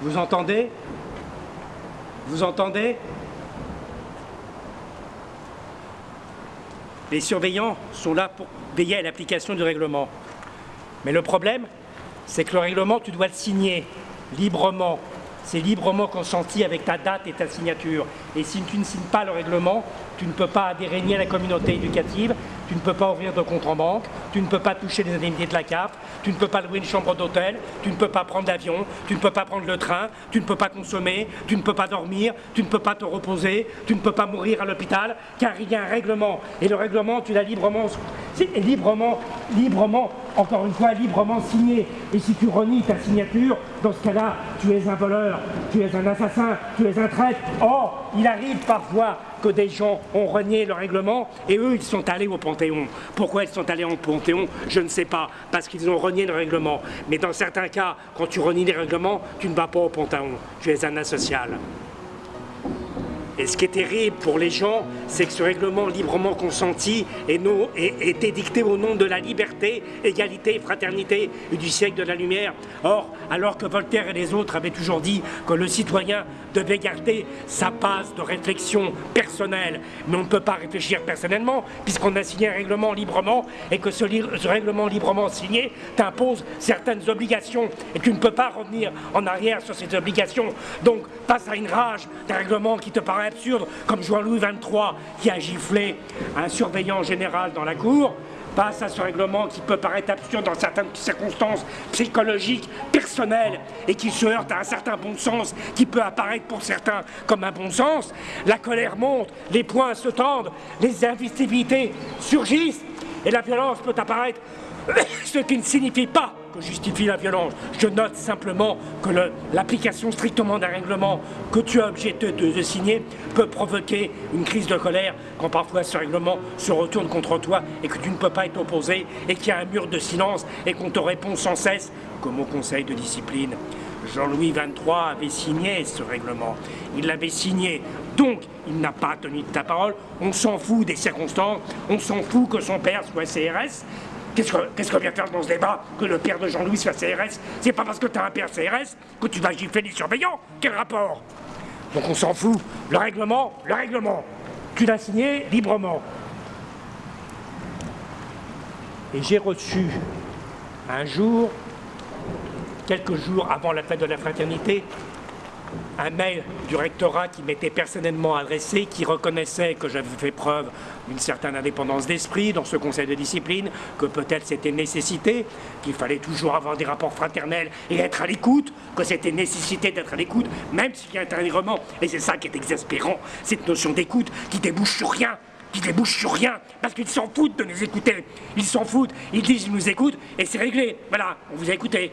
Vous entendez? Vous entendez? Les surveillants sont là pour veiller à l'application du règlement. Mais le problème, c'est que le règlement, tu dois le signer librement, c'est librement consenti avec ta date et ta signature. Et si tu ne signes pas le règlement, tu ne peux pas adhérer à la communauté éducative, tu ne peux pas ouvrir de compte en banque, tu ne peux pas toucher les indemnités de la CAF, tu ne peux pas louer une chambre d'hôtel, tu ne peux pas prendre l'avion, tu ne peux pas prendre le train, tu ne peux pas consommer, tu ne peux pas dormir, tu ne peux pas te reposer, tu ne peux pas mourir à l'hôpital, car il y a un règlement. Et le règlement, tu l'as librement, librement, librement, encore une fois, librement signé. Et si tu renies ta signature, dans ce cas-là, tu es un voleur, tu es un assassin, tu es un traître. Or, il arrive parfois que des gens ont renié le règlement et eux, ils sont allés au Panthéon. Pourquoi ils sont allés au Panthéon Je ne sais pas, parce qu'ils ont renié le règlement. Mais dans certains cas, quand tu renies les règlements, tu ne vas pas au Panthéon. Tu es un asocial. Et ce qui est terrible pour les gens, c'est que ce règlement librement consenti est, non, est, édicté au nom de la liberté, égalité, fraternité et du siècle de la lumière. Or, alors que Voltaire et les autres avaient toujours dit que le citoyen devait garder sa base de réflexion personnelle, mais on ne peut pas réfléchir personnellement puisqu'on a signé un règlement librement et que ce, ce règlement librement signé t'impose certaines obligations et tu ne peux pas revenir en arrière sur ces obligations. Donc, face à une rage d'un règlement qui te paraît absurde, comme Jean-Louis XXIII qui a giflé un surveillant général dans la cour, face à ce règlement qui peut paraître absurde dans certaines circonstances psychologiques, personnelles, et qui se heurte à un certain bon sens qui peut apparaître pour certains comme un bon sens, la colère monte, les poings se tendent, les invisibilités surgissent, et la violence peut apparaître, ce qui ne signifie pas justifie la violence. Je note simplement que l'application strictement d'un règlement que tu as obligé de, signer peut provoquer une crise de colère quand parfois ce règlement se retourne contre toi et que tu ne peux pas être opposé et qu'il y a un mur de silence et qu'on te répond sans cesse comme au conseil de discipline. Jean-Louis XXIII avait signé ce règlement. Il l'avait signé. Donc, il n'a pas tenu de ta parole. On s'en fout des circonstances. On s'en fout que son père soit CRS. Qu'est-ce qu'on vient faire dans ce débat Que le père de Jean-Louis soit CRS C'est pas parce que tu as un père CRS que tu vas gifler les surveillants Quel rapport? Donc on s'en fout. Le règlement, le règlement. Tu l'as signé librement. Et j'ai reçu un jour, quelques jours avant la fête de la fraternité, un mail du rectorat qui m'était personnellement adressé, qui reconnaissait que j'avais fait preuve d'une certaine indépendance d'esprit dans ce conseil de discipline, que peut-être c'était nécessité, qu'il fallait toujours avoir des rapports fraternels et être à l'écoute, que c'était nécessité d'être à l'écoute, même s'il y a intérieurement. Et c'est ça qui est exaspérant, cette notion d'écoute qui débouche sur rien, qui débouche sur rien, parce qu'ils s'en foutent de nous écouter. Ils s'en foutent, ils disent qu'ils nous écoutent, et c'est réglé. Voilà, on vous a écouté.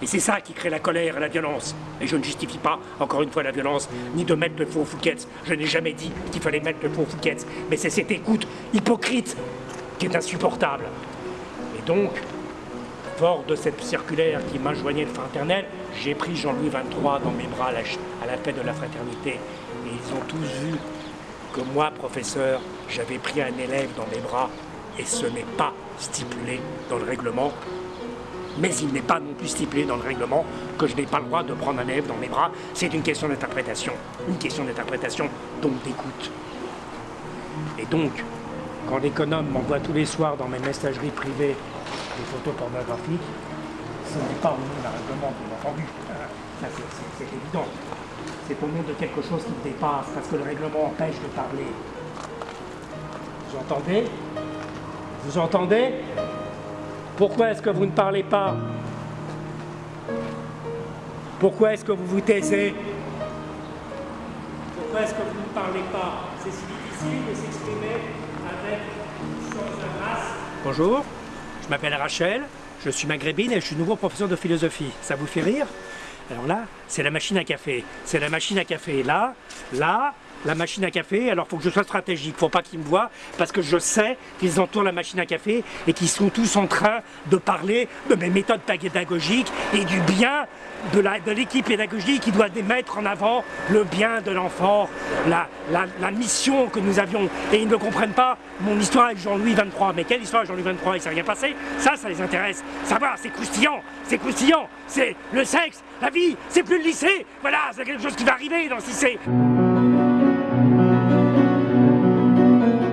Et c'est ça qui crée la colère et la violence. Et je ne justifie pas, encore une fois, la violence, ni de mettre le faux Fouquet's. Je n'ai jamais dit qu'il fallait mettre le faux Fouquet's. Mais c'est cette écoute hypocrite qui est insupportable. Et donc, fort de cette circulaire qui m'enjoignait le fraternel, j'ai pris Jean-Louis XXIII dans mes bras à la fête de la fraternité. Et ils ont tous vu que moi, professeur, j'avais pris un élève dans mes bras et ce n'est pas stipulé dans le règlement mais il n'est pas non plus stipulé dans le règlement que je n'ai pas le droit de prendre un élève dans mes bras. C'est une question d'interprétation, une question d'interprétation, donc d'écoute. Et donc, quand l'économe m'envoie tous les soirs dans mes messageries privées des photos pornographiques, ce n'est pas au nom d'un règlement, bien entendu. c'est évident. C'est au nom de quelque chose qui me dépasse, parce que le règlement empêche de parler. Vous entendez? Vous entendez? Pourquoi est-ce que vous ne parlez pas? Pourquoi est-ce que vous vous taisez? Pourquoi est-ce que vous ne parlez pas? C'est si difficile de s'exprimer avec sans un Bonjour, je m'appelle Rachel, je suis maghrébine et je suis nouveau professeur de philosophie. Ça vous fait rire? Alors là, c'est la machine à café. C'est la machine à café. Là, là, la machine à café, alors il faut que je sois stratégique, faut pas qu'ils me voient, parce que je sais qu'ils entourent la machine à café et qu'ils sont tous en train de parler de mes méthodes pédagogiques et du bien de l'équipe pédagogique qui doit mettre en avant le bien de l'enfant, la, la, mission que nous avions. Et ils ne comprennent pas mon histoire avec Jean-Louis 23. Mais quelle histoire Jean-Louis 23 Il s'est rien passé Ça, ça les intéresse. Savoir, c'est croustillant, c'est croustillant, c'est le sexe, la vie, c'est plus le lycée. Voilà, c'est quelque chose qui va arriver dans le lycée.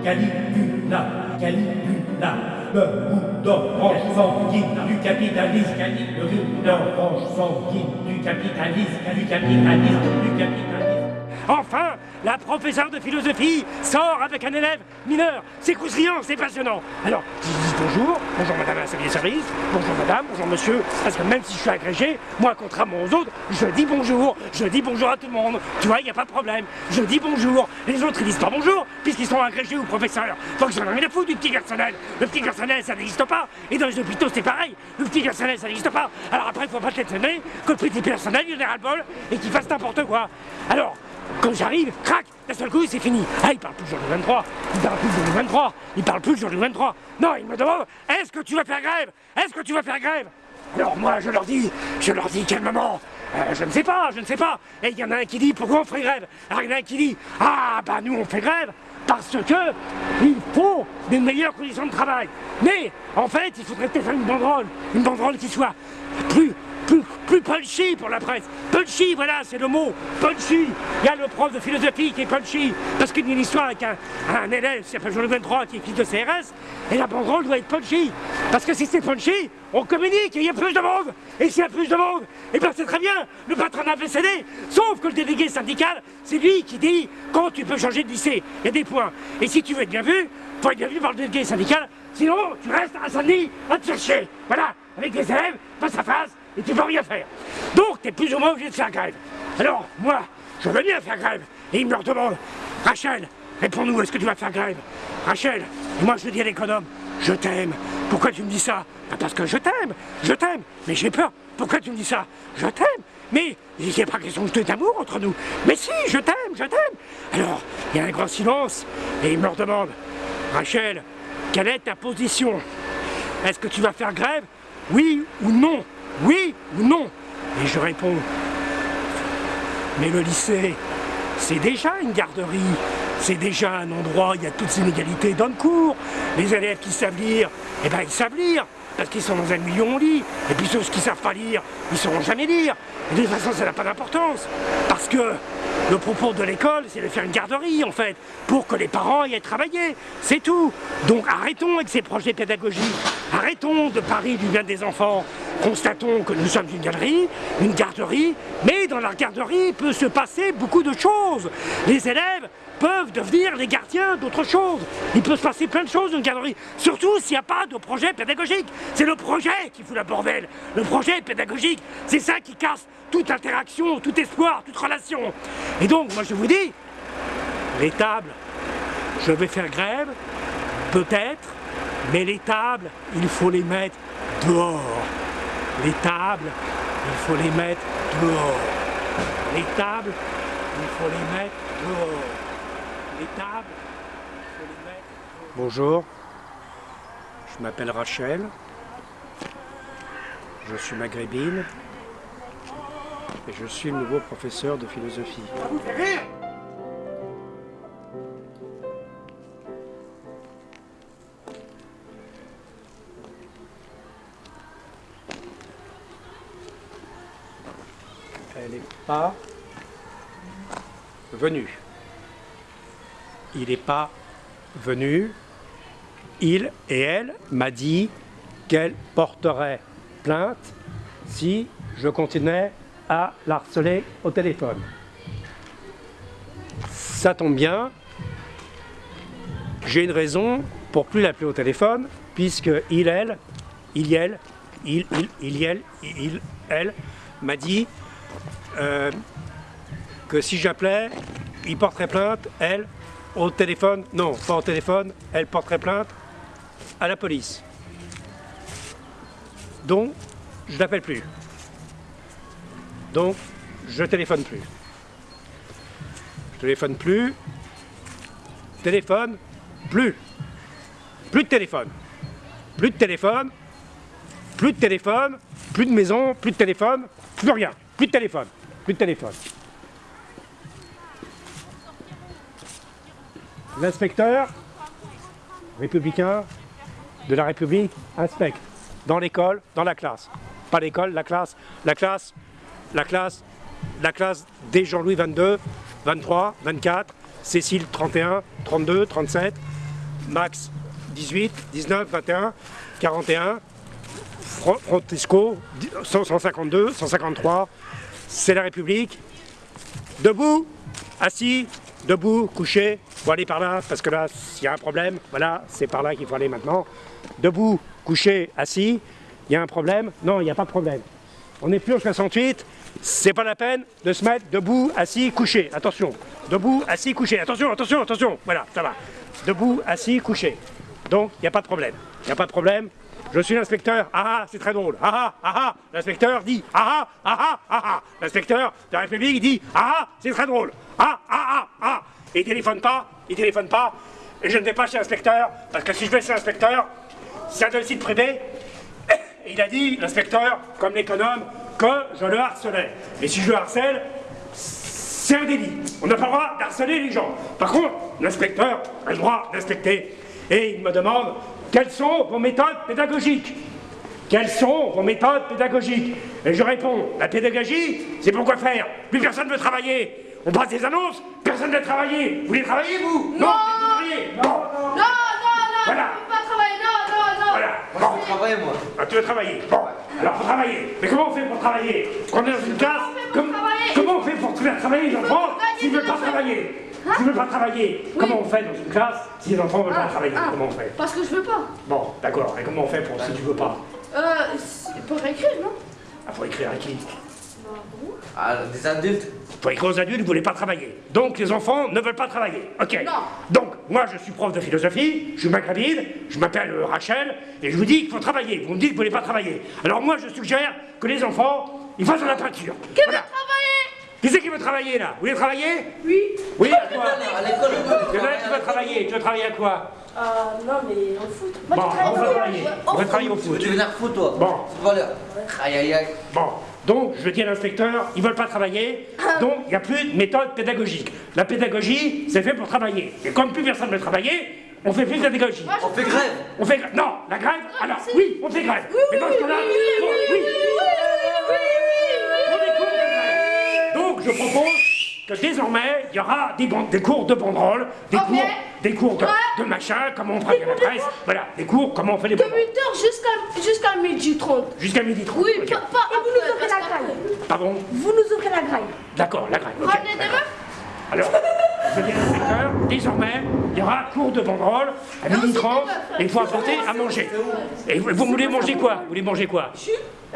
Caligula, Caligula, le goût d'orange sanguine du capitalisme, le goût d'orange sanguine du capitalisme, du capitalisme, du capitalisme. Enfin, la professeure de philosophie sort avec un élève mineur. C'est croustillant, c'est passionnant. Alors, je dis bonjour, bonjour madame la salle service, bonjour madame, bonjour monsieur, parce que même si je suis agrégé, moi, contrairement aux autres, je dis bonjour, je dis bonjour à tout le monde. Tu vois, il n'y a pas de problème. Je dis bonjour. Les autres, ils disent pas bonjour, puisqu'ils sont agrégés ou professeurs. Donc j'en ai rien à foutre du petit personnel. Le petit personnel, ça n'existe pas. Et dans les hôpitaux, c'est pareil. Le petit personnel, ça n'existe pas. Alors après, il faut pas t'étonner que le petit personnel, il ait ras le bol et qu'il fasse n'importe quoi. Alors, quand j'arrive, crac, d'un seul coup, c'est fini. Ah, il parle plus le jour du 23, il parle plus le jour du 23, il parle plus le jour du 23. Non, il me demande, est-ce que tu vas faire grève? Est-ce que tu vas faire grève? Alors moi, je leur dis, je leur dis calmement, euh, je ne sais pas, je ne sais pas. Et il y en a un qui dit, pourquoi on fait grève? Alors il y en a un qui dit, ah, bah nous, on fait grève parce que il faut des meilleures conditions de travail. Mais, en fait, il faudrait peut-être faire une banderole, une banderole qui soit plus plus, punchy pour la presse. Punchy, voilà, c'est le mot. Punchy. Il y a le prof de philosophie qui est punchy. Parce qu'il y a une histoire avec un, un élève qui s'appelle Jean 23 qui est de CRS. Et la banderole doit être punchy. Parce que si c'est punchy, on communique et il y a plus de monde. Et s'il y a plus de monde, et eh bien c'est très bien. Le patronat fait céder. Sauf que le délégué syndical, c'est lui qui dit quand tu peux changer de lycée. Il y a des points. Et si tu veux être bien vu, faut être bien vu par le délégué syndical. Sinon, tu restes à samedi à te chercher. Voilà, avec les élèves, face à face et tu peux rien faire. Donc, tu es plus ou moins obligé de faire grève. Alors, moi, je veux bien faire grève. Et il me leur demande, Rachel, réponds-nous, est-ce que tu vas faire grève? Rachel, moi je dis à l'économe, je t'aime. Pourquoi tu me dis ça? Ben, Parce que je t'aime, je t'aime. Mais j'ai peur. Pourquoi tu me dis ça? Je t'aime. Mais il n'y a pas question de d'amour entre nous. Mais si, je t'aime, je t'aime. Alors, il y a un grand silence et il me leur demande, Rachel, quelle est ta position? Est-ce que tu vas faire grève? Oui ou non? Oui ou non? Et je réponds, mais le lycée, c'est déjà une garderie, c'est déjà un endroit où il y a toutes ces inégalités. Dans le cours. Les élèves qui savent lire, eh ben ils savent lire, parce qu'ils sont dans un milieu où on lit. Et puis ceux qui savent pas lire, ils ne sauront jamais lire. De toute façon, ça n'a pas d'importance. Parce que le propos de l'école, c'est de faire une garderie, en fait, pour que les parents y aient travaillé. C'est tout. Donc arrêtons avec ces projets pédagogiques. Arrêtons de parler du bien des enfants. Constatons que nous sommes une galerie, une garderie, mais dans la garderie peut se passer beaucoup de choses. Les élèves peuvent devenir les gardiens d'autre chose. Il peut se passer plein de choses dans une garderie, surtout s'il n'y a pas de projet pédagogique. C'est le projet qui fout la bordel. Le projet pédagogique, c'est ça qui casse toute interaction, tout espoir, toute relation. Et donc, moi je vous dis, les tables, je vais faire grève, peut-être, mais les tables, il faut les mettre dehors. Les tables, il faut les mettre dehors. Les tables, il faut les mettre dehors. Bonjour, je m'appelle Rachel, je suis maghrébine et je suis le nouveau professeur de philosophie. Elle n'est pas venue. Il n'est pas venu. Il et elle m'a dit qu'elle porterait plainte si je continuais à l'harceler au téléphone. Ça tombe bien, j'ai une raison pour plus l'appeler au téléphone, puisque il, elle, il, elle, il, il, il, elle, il, elle, m'a dit euh, que si j'appelais, il porterait plainte, elle, au téléphone, non, pas au téléphone, elle porterait plainte à la police. Donc, je l'appelle plus. Donc, je téléphone plus. Je téléphone plus. Téléphone plus. Plus de téléphone. Plus de téléphone. Plus de téléphone. Plus de maison. Plus de téléphone. Plus rien. Plus de téléphone. Plus de téléphone. L'inspecteur républicain de la République inspecte dans l'école, dans la classe. Pas l'école, la classe, la classe, la classe, la classe des Jean-Louis 22, 23, 24, Cécile 31, 32, 37, Max 18, 19, 21, 41, Fro- Frontesco, 100, 152, 153, c'est la République. Debout, assis, debout, couché, faut aller par là, parce que là, s'il y a un problème, voilà, c'est par là qu'il faut aller maintenant. Debout, couché, assis, il y a un problème Non, il n'y a pas de problème. On n'est plus en 68, c'est pas la peine de se mettre debout, assis, couché. Attention, debout, assis, couché. Attention, attention, attention. Voilà, ça va. Debout, assis, couché. Donc, il n'y a pas de problème. Il n'y a pas de problème. Je suis l'inspecteur. Ah ah, c'est très drôle. Ah ah, ah ah. L'inspecteur dit ah ah, ah ah, ah ah. L'inspecteur de la République dit ah ah, c'est très drôle. Ah ah, ah ah. Et il téléphone pas, il téléphone pas. Et je ne vais pas chez l'inspecteur, parce que si je vais chez l'inspecteur, c'est un domicile privé, et il a dit, l'inspecteur, comme l'économe, que je le harcelais. Et si je le harcèle, c'est un délit. On n'a pas le droit d'harceler les gens. Par contre, l'inspecteur a le droit d'inspecter. Et il me demande, quelles sont vos méthodes pédagogiques? Quelles sont vos méthodes pédagogiques? Et je réponds, la pédagogie, c'est pour quoi faire? Plus personne ne veut travailler. On passe des annonces, personne ne veut travailler. Vous voulez travailler, vous Non, vous travailler Non, Non, non, non, Voilà. je peux pas travailler, non, non, non. Voilà. Bon. Travaille, moi. Ah, tu veux travailler Bon, alors faut travailler. Mais comment on fait pour travailler On est dans une classe. on fait pour comme- travailler comment on fait pour faire travailler les enfants s'ils ne veulent pas travailler S'ils ne veulent pas travailler, comment on fait dans une classe si les enfants ne veulent pas travailler ah. Comment on fait Parce que je veux pas. Bon, d'accord. Et comment on fait pour si tu veux pas Euh, pour écrire, non Ah, faut écrire à qui Ah, des adultes. Faut écrire aux adultes, vous ne voulez pas travailler. Donc les enfants ne veulent pas travailler. Ok. Non. Donc, moi je suis prof de philosophie, je suis macravide, je m'appelle euh, Rachel, et je vous dis qu'il faut travailler. Vous me dites que vous ne voulez pas travailler. Alors moi je suggère que les enfants, ils fassent de la peinture. Qui veut travailler? Qui c'est qui veut travailler là? Vous voulez travailler? Oui. Oui, à quoi À l'école, Il y en a qui veut travailler. Tu veux travailler à quoi? Euh, non, mais au foot. Bon, on va travailler. On va travailler au Tu veux foot. devenir fou, toi? Bon. C'est valeur. Aïe, aïe, aïe. Bon, donc je dis à l'inspecteur, ils veulent pas travailler, donc il n'y a plus de méthode pédagogique. La pédagogie, c'est fait pour travailler. Et comme plus personne ne veut travailler, on fait plus de pédagogie. On fait grève. On fait grève. Non, la grève, alors oui, on fait grève. Mais dans ce cas-là, bon, oui. La grève. Donc je propose que désormais, il y aura des, cours de banderole, des cours, des cours de, Ouais. de machin, comment on prévient la presse, voilà, des cours, comment on fait les De banderoles. 8h jusqu'à jusqu'à midi 30. Jusqu'à midi 30. Oui, ok. pas, pas Et vous nous ouvrez la graille. Pardon Vous nous ouvrez la graille. D'accord, la grève. ok. Ramenez des meufs Alors, je dis à l'inspecteur, désormais, il y aura cours de banderole à midi c'est 30 des meufs. et il faut apporter à manger. Et vous, vous voulez manger quoi? Vous voulez manger quoi?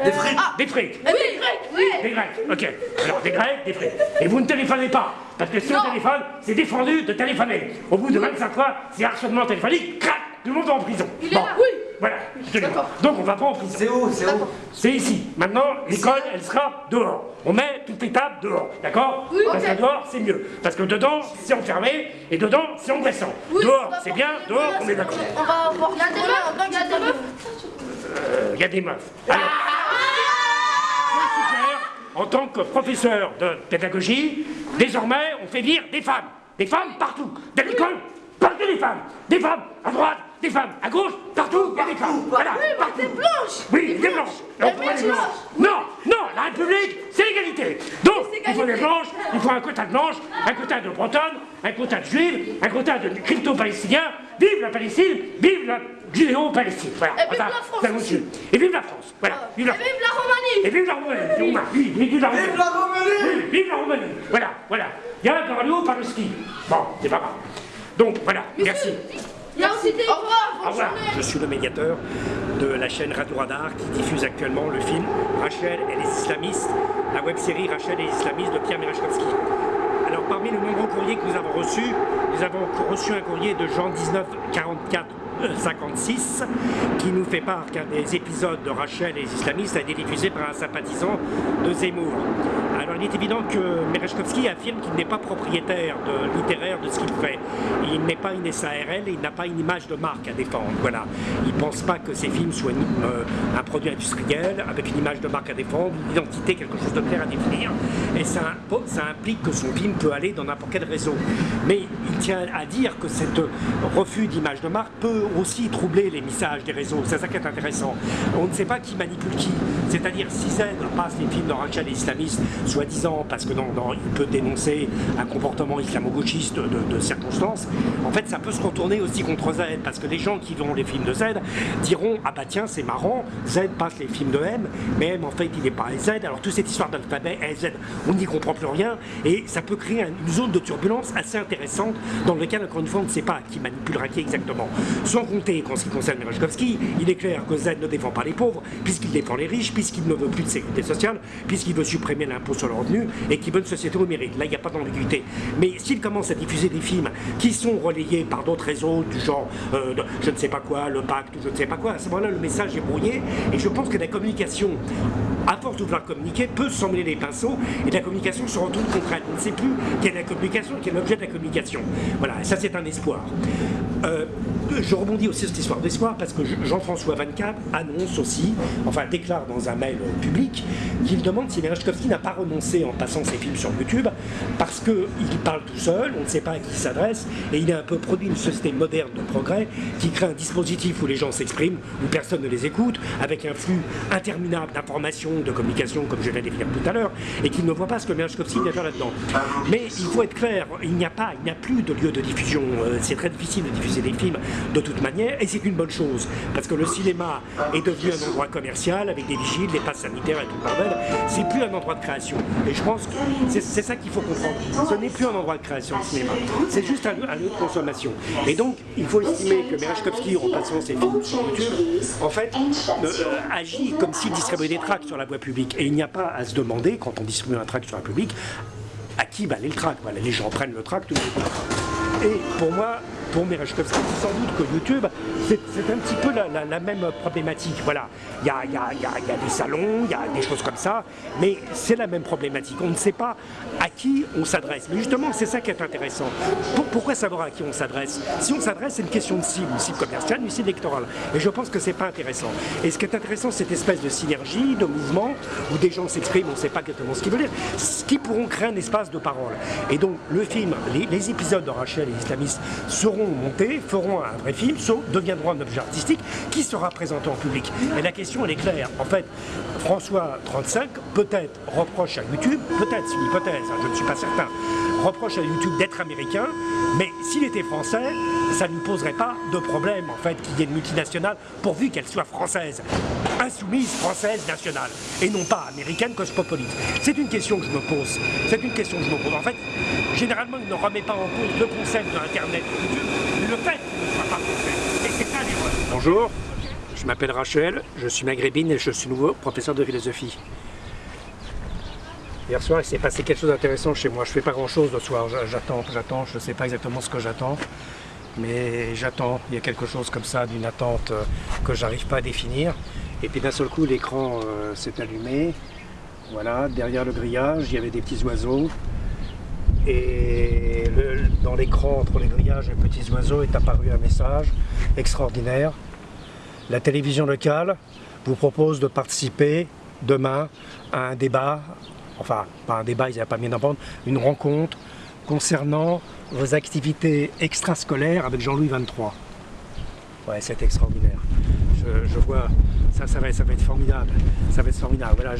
Des frites. Des frites. Oui, oui. Des grecs, ok. Alors des grecs, des frites. Et vous ne téléphonez pas, parce que si on téléphone, c'est défendu de téléphoner. Au bout de 25 fois, c'est harcèlement téléphonique, crac, tout le monde va en prison. Il est là. Oui. Voilà. D'accord. Donc on va pas en prison. C'est où C'est où C'est ici. Maintenant, l'école, elle sera dehors. On met toutes les tables dehors, d'accord Oui, Parce que dehors, c'est mieux. Parce que dedans, c'est enfermé, et dedans, c'est engraissant. Oui, dehors, c'est bien, des dehors, on est d'accord. On va voir. Il y a des meufs, il y a des meufs. Euh, Il y a des meufs. Alors, je en tant que professeur de pédagogie, désormais, on fait venir des femmes. Des femmes partout. De l'école, partout des femmes. Des femmes à droite, des femmes à gauche, partout, il y a des femmes. Voilà, partout. Des blanches. Oui, des blanches. Non, non, la République, c'est l'égalité. Donc, il faut des blanches, il faut un quota de blanches, un quota de bretonnes, un quota de juives, un quota de crypto-palestiniens. Vive la Palestine, vive la judéo-palestine. Voilà, Et vive voilà, la France aussi. Et vive la France. Voilà, vive la Et vive la Roumanie. Et vive la Roumanie. Oui, oui, vive la Roumanie. Vive la Roumanie Oui, vive la Roumanie. Voilà, voilà. Il y a un par le ski. Bon, c'est pas grave. Donc, voilà, merci. Revoir. Au revoir. Je suis le médiateur de la chaîne Radio Radar qui diffuse actuellement le film Rachel et les islamistes, la web-série Rachel et les islamistes de Pierre Merechkovski. Alors parmi les nombreux courriers que nous avons reçus, nous avons reçu un courrier de Jean 1944 56 qui nous fait part qu'un des épisodes de Rachel et les islamistes a été diffusé par un sympathisant de Zemmour. Alors il est évident que Merechkovski affirme qu'il n'est pas propriétaire de, littéraire de ce qu'il fait. Il n'est pas une SARL et il n'a pas une image de marque à défendre. Voilà. Il ne pense pas que ses films soient euh, un produit industriel avec une image de marque à défendre, une identité, quelque chose de clair à définir. Et ça, ça implique que son film peut aller dans n'importe quel réseau. Mais il tient à dire que ce refus d'image de marque peut aussi troubler les messages des réseaux. C'est ça qui est intéressant. On ne sait pas qui manipule qui. C'est-à-dire si Z passe les films de Rachel islamiste, soi-disant parce que non, non, il peut dénoncer un comportement islamo-gauchiste de, de circonstances, en fait ça peut se retourner aussi contre Z parce que les gens qui verront les films de Z diront ah bah tiens c'est marrant, Z passe les films de M, mais M en fait il n'est pas Z, alors toute cette histoire d'alphabet Z, on n'y comprend plus rien et ça peut créer une zone de turbulence assez intéressante dans lequel encore une fois on ne sait pas qui manipulera qui exactement. Sans compter qu'en ce qui concerne Merechkovski, il est clair que Z ne défend pas les pauvres puisqu'il défend les riches, puisqu'il ne veut plus de sécurité sociale, puisqu'il veut supprimer l'impôt sur le revenu et qu'il veut une société au mérite. Là il n'y a pas d'ambiguïté. Mais s'il commence à diffuser des films qui sont relayés par d'autres réseaux du genre euh, je ne sais pas quoi, le pacte ou je ne sais pas quoi, à ce moment-là le message est brouillé et je pense que la communication à force de vouloir communiquer, peut s'emmener les pinceaux et la communication se retourne contre elle. On ne sait plus quelle est la communication, quel est l'objet de la communication. Voilà, ça c'est un espoir. Euh, je rebondis aussi sur cette histoire d'espoir parce que Jean-François Van Cap annonce aussi, enfin déclare dans un mail public, qu'il demande si Merechkovski n'a pas renoncé en passant ses films sur YouTube parce qu'il parle tout seul, on ne sait pas à qui il s'adresse et il a un peu produit une société moderne de progrès qui crée un dispositif où les gens s'expriment, où personne ne les écoute, avec un flux interminable d'informations, de communication, comme je de définir tout à l'heure, et qu'il ne voit pas ce que Merechkovski vient faire là-dedans. Mais il faut être clair, il n'y a pas, il n'y a plus de lieu de diffusion. Euh, c'est très difficile de diffuser des films de toute manière, et c'est une bonne chose, parce que le cinéma est devenu un endroit commercial avec des vigiles, des passes sanitaires et tout le bordel. C'est plus un endroit de création. Et je pense que c'est ça qu'il faut comprendre. Ce n'est plus un endroit de création de cinéma. C'est juste un, lieu de consommation. Et donc, il faut estimer que Merechkovski, en passant ses films sur YouTube, en fait, euh, agit comme s'il distribuait des tracts sur la voie publique. Et il n'y a pas à se demander, quand on distribue un tract sur la public, à qui va aller le tract. Voilà, les gens prennent le tract, tout le monde. Et pour moi, pour Merechkovski, sans doute que YouTube, c'est un petit peu la, même problématique. Voilà, il y a, y, a, y, y a, des salons, il y a des choses comme ça, mais c'est la même problématique. On ne sait pas à qui on s'adresse. Mais justement, c'est ça qui est intéressant. Pour, pourquoi savoir à qui on s'adresse? Si on s'adresse, c'est une question de cible, une cible commerciale, une cible électorale. Et je pense que c'est pas intéressant. Et ce qui est intéressant, c'est cette espèce de synergie, de mouvement, où des gens s'expriment, on ne sait pas exactement ce qu'ils veulent dire, ce qui pourront créer un espace de parole. Et donc, le film, les, les épisodes de Rachel et les islamistes seront feront un vrai film, deviendront un objet artistique qui sera présenté en public. Et la question, elle est claire. En fait, François 35, peut-être reproche à YouTube, peut-être, c'est une hypothèse, hein, je ne suis pas certain, reproche à YouTube d'être américain, mais s'il était français, ça ne poserait pas de problème, en fait, qu'il y ait une multinationale, pourvu qu'elle soit française, insoumise, française, nationale, et non pas américaine, cosmopolite. C'est une question que je me pose. C'est une question que je me pose. En fait, généralement, il ne remet pas en cause le concept de Internet et YouTube, le fait qu'il ne soit pas français. Et c'est ça. Bonjour, je m'appelle Rachel, je suis maghrébine et je suis nouveau professeur de philosophie. Hier soir, il s'est passé quelque chose d'intéressant chez moi. Je fais pas grand-chose le soir. J'attends, j'attends. Je ne sais pas exactement ce que j'attends. Mais j'attends. Il y a quelque chose comme ça, d'une attente que j'arrive pas à définir. Et puis d'un seul coup, l'écran euh, s'est allumé. Voilà, derrière le grillage, il y avait des petits oiseaux. Et dans l'écran, entre les grillages et les petits oiseaux, est apparu un message extraordinaire. La télévision locale vous propose de participer demain à un débat enfin pas un débat, ils n'avaient pas bien d'entendre, une rencontre concernant vos activités extrascolaires avec Jean-Louis 23. Ouais, c'est extraordinaire. Je, vois, ça, ça va, ça va être formidable. Ça va être formidable. Voilà,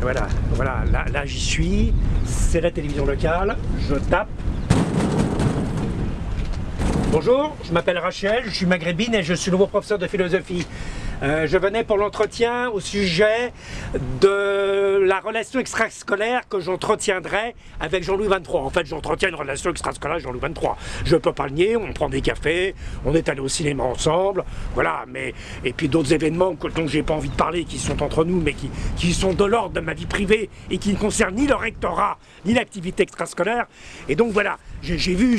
voilà, voilà, là, là j'y suis. C'est la télévision locale. Je tape. Bonjour, je m'appelle Rachel, je suis maghrébine et je suis nouveau professeur de philosophie. Euh, je venais pour l'entretien au sujet de la relation extrascolaire que j'entretiendrai avec Jean-Louis 23. En fait, j'entretiens une relation extrascolaire avec Jean-Louis 23. Je peux pas le nier, on prend des cafés, on est allé au cinéma ensemble, voilà, mais et puis d'autres événements dont j'ai pas envie de parler, qui sont entre nous, mais qui, qui sont de l'ordre de ma vie privée et qui ne concernent ni le rectorat, ni l'activité extrascolaire. Et donc voilà, j'ai vu,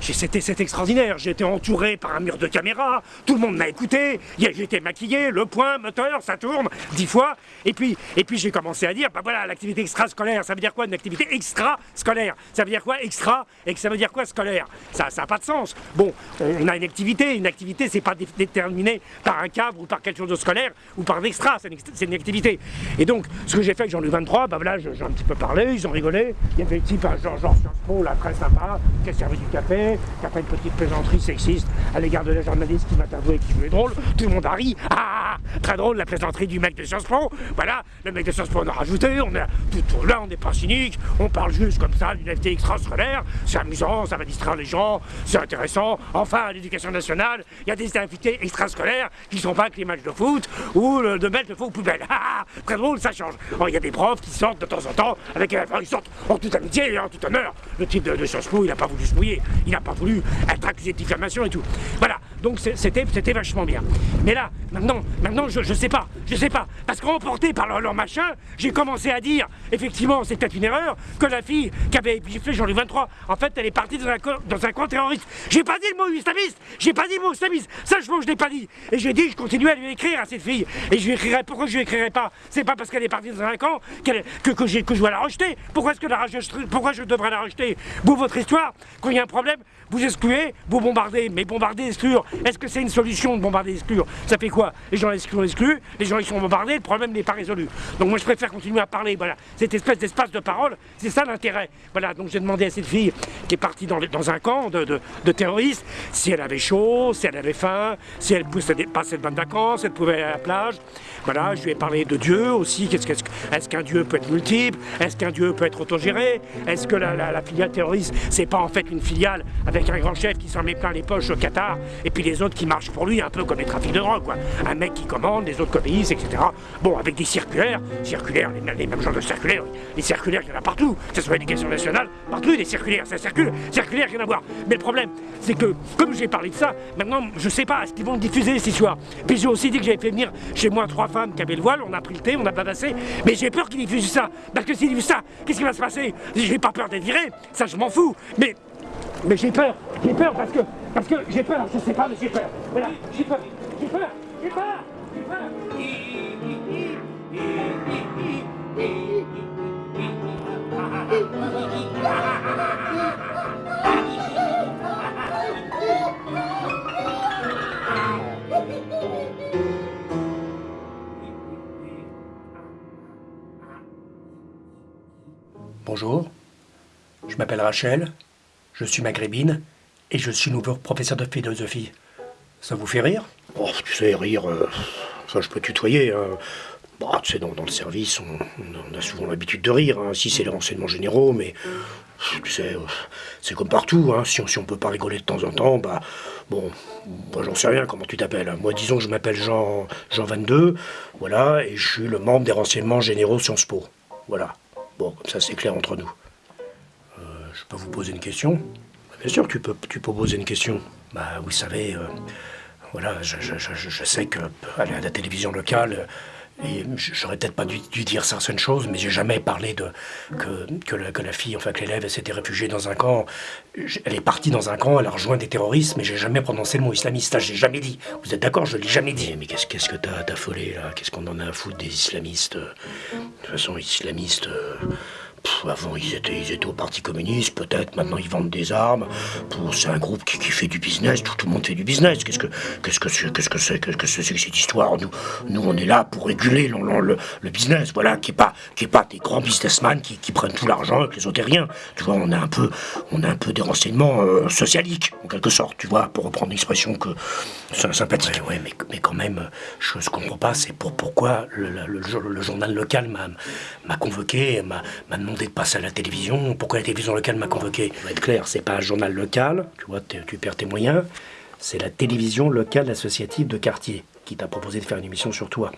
c'était extraordinaire, j'étais entouré par un mur de caméras, tout le monde m'a écouté, j'étais maquillé, le point, moteur, ça tourne, dix fois, et puis, et puis j'ai commencé à dire, bah voilà, l'activité extrascolaire, ça veut dire quoi une activité extra-scolaire Ça veut dire quoi extra et ça veut dire quoi scolaire Ça n'a pas de sens. Bon, on a une activité, une activité c'est pas déterminé par un cadre ou par quelque chose de scolaire ou par d'extra, c'est une, activité. Et donc, ce que j'ai fait avec Jean-Louis 23, bah voilà, j'ai un petit peu parlé, ils ont rigolé, il y avait un type, genre, genre Sciences Très sympa, qui a servi du café, qui a fait une petite plaisanterie sexiste à l'égard de la journaliste qui m'a avoué qui jouait drôle. Tout le monde a ri. Ah, ah, ah, très drôle la plaisanterie du mec de Sciences Po. Voilà, le mec de Sciences Po on a rajouté, on est tout là, on n'est pas cynique, on parle juste comme ça d'une FT extrascolaire, c'est amusant, ça va distraire les gens, c'est intéressant. Enfin, à l'éducation nationale, il y a des invités extrascolaires qui sont pas que les matchs de foot ou de mettre le faux poubelle. Ah, très drôle, ça change. Il y a des profs qui sortent de temps en temps avec enfin, ils sortent en toute amitié et en tout honneur. Le type de, Sciences Po, il n'a pas voulu se mouiller, il n'a pas voulu être accusé de diffamation et tout. Voilà, donc c'était vachement bien. Mais là, maintenant, maintenant je, je sais pas, je sais pas. Parce qu'emporté par leur, machin, j'ai commencé à dire, effectivement, c'est peut-être une erreur, que la fille qui avait Jean-Louis 23, en fait, elle est partie dans un, dans un camp terroriste. J'ai pas dit le mot islamiste, j'ai pas dit le mot islamiste, ça je l'ai pas dit. Et j'ai dit, je continue à lui écrire à cette fille. Et je lui écrirai, pourquoi je lui écrirai pas? C'est pas parce qu'elle est partie dans un camp que, je dois la rejeter. Pourquoi est-ce que pourquoi je devrais la rejeter? Vous, votre histoire, quand il y a un problème, vous excluez, vous bombardez. Mais bombarder, exclure, est-ce que c'est une solution de bombarder, exclure? Ça fait quoi? Les gens excluent, excluent, les gens ils sont bombardés, le problème n'est pas résolu. Donc moi je préfère continuer à parler, voilà. Cette espèce d'espace de parole, c'est ça l'intérêt. Voilà, donc j'ai demandé à cette fille qui est partie dans, dans un camp de, de, terroristes si elle avait chaud, si elle avait faim, si elle passait de bonnes vacances, si elle pouvait aller à la plage. Voilà, je lui ai parlé de Dieu aussi. Est-ce est qu'un Dieu peut être multiple? Est-ce qu'un Dieu peut être autogéré? Est-ce que la, la, filiale terroriste, c'est pas en fait une filiale avec un grand chef qui s'en met plein les poches au Qatar et puis les autres qui marchent pour lui, un peu comme les trafics de drogue, quoi. Un mec qui commande, les autres obéissent, etc. Bon, avec des circulaires, circulaires, les, mêmes genres de circulaires, les circulaires, il y en a partout, que ce soit l'éducation nationale, partout des circulaires, ça circule, circulaire, rien à voir. Mais le problème, c'est que, comme j'ai parlé de ça, maintenant, je sais pas, est-ce qu'ils vont diffuser cette histoire Puis j'ai aussi dit que j'avais fait venir chez moi trois femmes qui avaient le voile, on a pris le thé, on a pas passé, mais j'ai peur qu'ils diffusent ça, parce que s'ils diffusent ça, qu'est-ce qui va se passer? J'ai pas peur d'être viré, ça je m'en fous, mais mais j'ai peur, j'ai peur parce que, parce que j'ai peur, je sais pas, mais j'ai peur. Voilà, j'ai peur, j'ai peur, j'ai peur, j'ai peur. Bonjour, je m'appelle Rachel, je suis maghrébine et je suis nouveau professeur de philosophie. Ça vous fait rire? Oh, tu sais, rire, euh, ça je peux tutoyer. Hein. Bah, tu sais, dans, le service, on, a souvent l'habitude de rire, hein. si c'est les renseignements généraux, mais tu sais, euh, c'est comme partout, hein. si, on, on peut pas rigoler de temps en temps, bah, bon, j'en sais rien comment tu t'appelles. Moi, disons que je m'appelle Jean, Jean 22, voilà, et je suis le membre des renseignements généraux Sciences Po. Voilà. Bon, ça c'est clair entre nous. Peux vous poser une question Bien sûr, tu peux, tu peux poser une question. Bah, vous savez, euh, voilà, je, sais que à la télévision locale, et j'aurais peut-être pas dû, dire certaines choses, mais j'ai jamais parlé de que, que, la, fille, enfin que l'élève, s'était réfugiée dans un camp. Elle est partie dans un camp, elle a rejoint des terroristes, mais j'ai jamais prononcé le mot islamiste. J'ai jamais dit. Vous êtes d'accord Je l'ai jamais dit. Mais qu'est-ce qu'est-ce que t'as affolé là? Qu'est-ce qu'on en a à foutre des islamistes? De toute façon, islamistes. Euh, avant, ils étaient, ils étaient au Parti communiste, peut-être. Maintenant, ils vendent des armes. C'est un groupe qui, fait du business. Tout, le monde fait du business. Qu'est-ce que qu'est-ce que c'est que que que cette histoire? Nous, nous, on est là pour réguler le, business. Voilà, qui est pas des grands businessmen qui, prennent tout l'argent avec les autres rien. Tu vois, on a un peu on a un peu des renseignements euh, socialiques en quelque sorte. Tu vois, pour reprendre une expression que sympathique. Ouais, mais, mais quand même, je ne comprends pas. C'est pour pourquoi le, le, journal local m'a convoqué, m'a demandé de passer à la télévision. Pourquoi la télévision locale m'a convoqué? On va être clair, c'est pas un journal local, tu vois, tu perds tes moyens. C'est la télévision locale associative de quartier qui t'a proposé de faire une émission sur toi.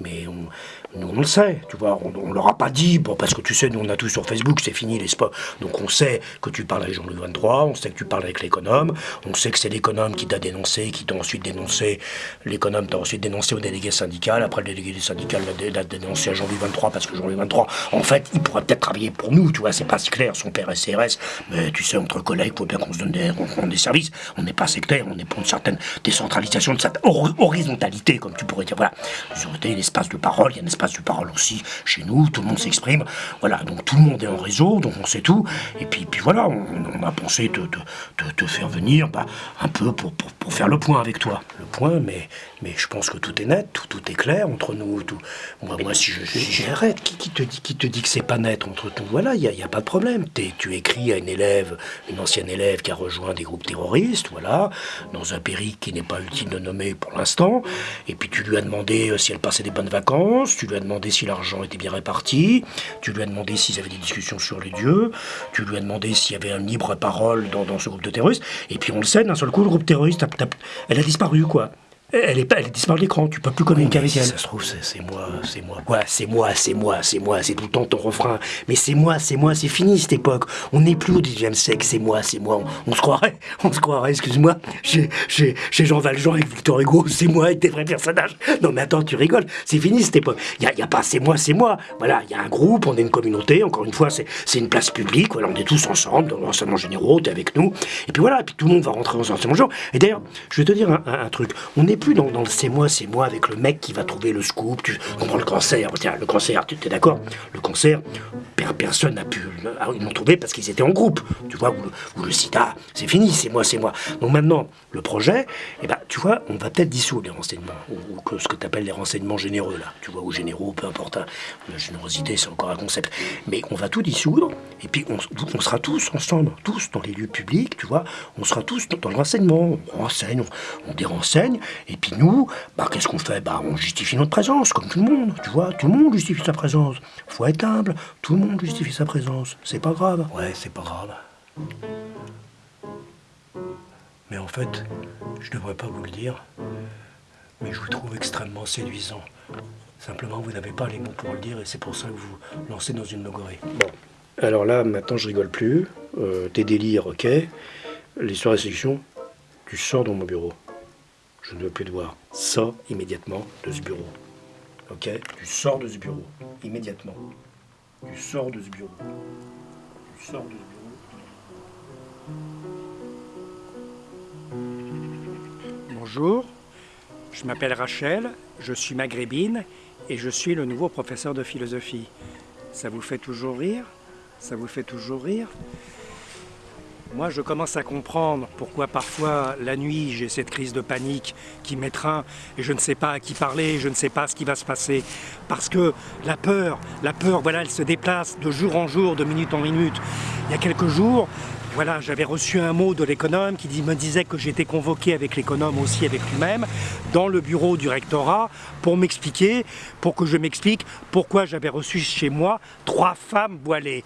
Mais on, nous, on le sait, tu vois, on, on leur a pas dit, bon, parce que tu sais, nous, on a tout sur Facebook, c'est fini les spots. Donc on sait que tu parles avec Jean-Louis 23, on sait que tu parles avec l'économe, on sait que c'est l'économe qui t'a dénoncé, qui t'a ensuite dénoncé, l'économe t'a ensuite dénoncé au délégué syndical, après le délégué syndical l'a dénoncé à Jean-Louis 23, parce que Jean-Louis 23, en fait, il pourrait peut-être travailler pour nous, tu vois, c'est pas si clair, son père est CRS, mais tu sais, entre collègues, faut bien qu'on se donne des, des services, on n'est pas sectaire, on est pour une certaine décentralisation, de cette horizontalité, comme tu pourrais dire, voilà, une espace de parole, il y a un espace espace de parole aussi chez nous, tout le monde s'exprime. Voilà, donc tout le monde est en réseau, donc on sait tout. Et puis, puis voilà, on, a pensé te, te, faire venir bah, un peu pour, pour, faire le point avec toi. Le point, mais, mais je pense que tout est net, tout, tout est clair entre nous. Tout. Moi, moi si je. J'arrête, qui, qui, te dit, qui te dit que c'est pas net entre nous? Voilà, il n'y a, y a, pas de problème. tu écris à une élève, une ancienne élève qui a rejoint des groupes terroristes, voilà, dans un périple qui n'est pas utile de nommer pour l'instant. Et puis tu lui as demandé euh, si elle passait des bonnes vacances, tu lui as demandé si l'argent était bien réparti, tu lui as demandé s'ils avaient des discussions sur les dieux, tu lui as demandé s'il y avait une libre parole dans, dans ce groupe de terroristes. Et puis on le sait, d'un seul coup, le groupe terroriste, elle a disparu, quoi. Elle est, elle est disparue de l'écran, tu peux plus communiquer avec elle. Ça se trouve, c'est moi, c'est moi. Quoi, c'est moi, c'est moi, c'est moi, c'est tout le temps ton refrain. Mais c'est moi, c'est moi, c'est fini cette époque. On n'est plus au 19 siècle, c'est moi, c'est moi. On, se croirait, on se croirait, excuse-moi, chez, Jean Valjean avec Victor Hugo, c'est moi avec des vrais personnages. Non mais attends, tu rigoles, c'est fini cette époque. Il n'y a, pas c'est moi, c'est moi. Voilà, il y a un groupe, on est une communauté, encore une fois, c'est une place publique, voilà, on est tous ensemble, dans l'enseignement généraux, t'es avec nous. Et puis voilà, et puis tout le monde va rentrer dans l'enseignement généraux. Et d'ailleurs, je vais te dire un, truc, on n'est plus dans, dans le c'est moi c'est moi avec le mec qui va trouver le scoop. Tu comprends le cancer Tiens, le cancer, tu es d'accord? Le cancer, personne n'a pu. Ils l'ont trouvé parce qu'ils étaient en groupe. Tu vois, ou le, sida, c'est fini, c'est moi, c'est moi. Donc maintenant, le projet, eh ben, tu vois, on va peut-être dissoudre les renseignements, ou, que ce que tu appelles les renseignements généreux, là. Tu vois, ou généraux, peu importe. Hein. La générosité, c'est encore un concept. Mais on va tout dissoudre, et puis on, sera tous ensemble, tous dans les lieux publics, tu vois, on sera tous dans, le renseignement. On renseigne, on, dérenseigne, puis nous, bah, qu'est-ce qu'on fait? Bah, on justifie notre présence, comme tout le monde, tu vois? Tout le monde justifie sa présence. Faut être humble. Tout le monde justifie sa présence. C'est pas grave. Ouais, c'est pas grave. Mais en fait, je devrais pas vous le dire, mais je vous trouve extrêmement séduisant. Simplement, vous n'avez pas les mots pour le dire et c'est pour ça que vous lancez dans une logorée. Bon. Alors là, maintenant, je rigole plus. Euh, tes délires, ok. L'histoire de sélection, tu sors de mon bureau. Je ne veux plus te voir. Sors immédiatement de ce bureau. Ok? Tu sors de ce bureau. Immédiatement. Tu sors de ce bureau. Tu sors de ce bureau. Bonjour. Je m'appelle Rachel, je suis maghrébine et je suis le nouveau professeur de philosophie. Ça vous fait toujours rire? Ça vous fait toujours rire? Moi, je commence à comprendre pourquoi parfois, la nuit, j'ai cette crise de panique qui m'étreint et je ne sais pas à qui parler, je ne sais pas ce qui va se passer. Parce que la peur, la peur, voilà, elle se déplace de jour en jour, de minute en minute. Il y a quelques jours, voilà, j'avais reçu un mot de l'économe qui me disait que j'étais convoqué avec l'économe aussi, avec lui-même, dans le bureau du rectorat pour m'expliquer, pour que je m'explique pourquoi j'avais reçu chez moi trois femmes voilées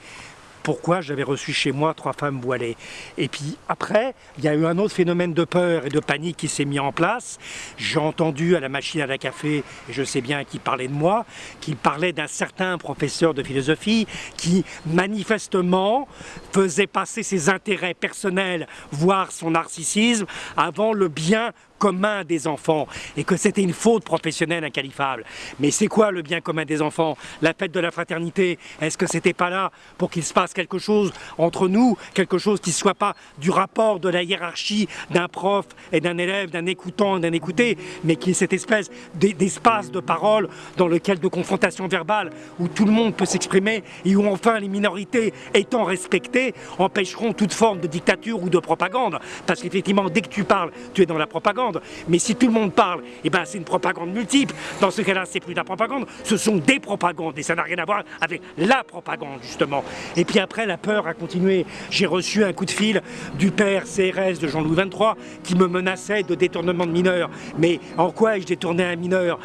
pourquoi j'avais reçu chez moi trois femmes voilées. Et puis après, il y a eu un autre phénomène de peur et de panique qui s'est mis en place. J'ai entendu à la machine à la café, et je sais bien qui parlait de moi, qu'il parlait d'un certain professeur de philosophie qui manifestement faisait passer ses intérêts personnels, voire son narcissisme, avant le bien commun des enfants et que c'était une faute professionnelle inqualifiable. Mais c'est quoi le bien commun des enfants? La fête de la fraternité, est-ce que c'était pas là pour qu'il se passe quelque chose entre nous, quelque chose qui soit pas du rapport de la hiérarchie d'un prof et d'un élève, d'un écoutant et d'un écouté, mais qui est cette espèce d'espace de parole dans lequel de confrontation verbale où tout le monde peut s'exprimer et où enfin les minorités étant respectées empêcheront toute forme de dictature ou de propagande? Parce qu'effectivement, dès que tu parles, tu es dans la propagande mais si tout le monde parle, eh ben c'est une propagande multiple. Dans ce cas-là, c'est plus de la propagande, ce sont des propagandes. Et ça n'a rien à voir avec la propagande, justement. Et puis après, la peur a continué. J'ai reçu un coup de fil du père CRS de Jean-Louis XXIII qui me menaçait de détournement de mineurs. Mais en quoi ai-je détourné un mineur?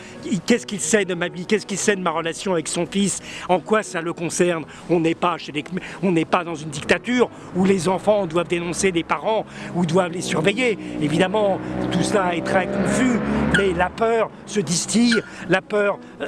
Qu'est-ce qu'il sait de ma vie? Qu'est-ce qu'il sait de ma relation avec son fils? En quoi ça le concerne? On n'est pas, n'est pas dans une dictature où les enfants doivent dénoncer les parents ou doivent les surveiller. Évidemment, tout ça est très confus, mais la peur se distille, la peur euh,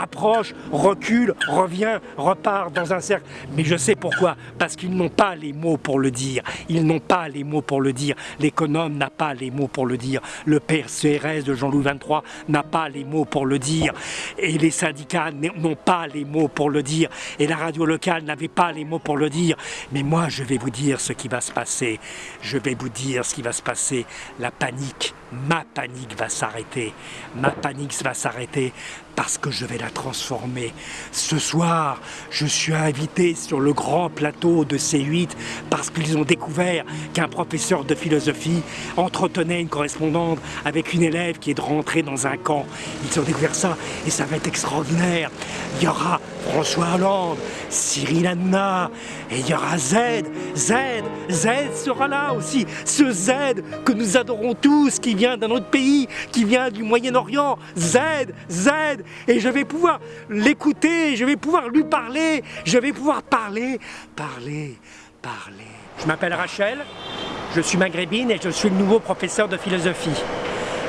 approche, recule, revient, repart dans un cercle. Mais je sais pourquoi, parce qu'ils n'ont pas les mots pour le dire. Ils n'ont pas les mots pour le dire. L'économe n'a pas les mots pour le dire. Le père CRS de Jean-Louis XXIII n'a pas les mots pour le dire. Et les syndicats n'ont pas les mots pour le dire. Et la radio locale n'avait pas les mots pour le dire. Mais moi, je vais vous dire ce qui va se passer. Je vais vous dire ce qui va se passer. La panique ma panique va s'arrêter. Ma panique va s'arrêter parce que je vais la transformer. Ce soir, je suis invité sur le grand plateau de C8 parce qu'ils ont découvert qu'un professeur de philosophie entretenait une correspondante avec une élève qui est rentrée dans un camp. Ils ont découvert ça et ça va être extraordinaire. Il y aura François Hollande, Cyril Hanouna, et il y aura Z, Z, Z sera là aussi. Ce Z que nous adorons tous, qui vient d'un autre pays, qui vient du Moyen-Orient. Z, Z, et je vais pouvoir l'écouter, je vais pouvoir lui parler, je vais pouvoir parler, parler, parler. Je m'appelle Rachel, je suis maghrébine et je suis le nouveau professeur de philosophie.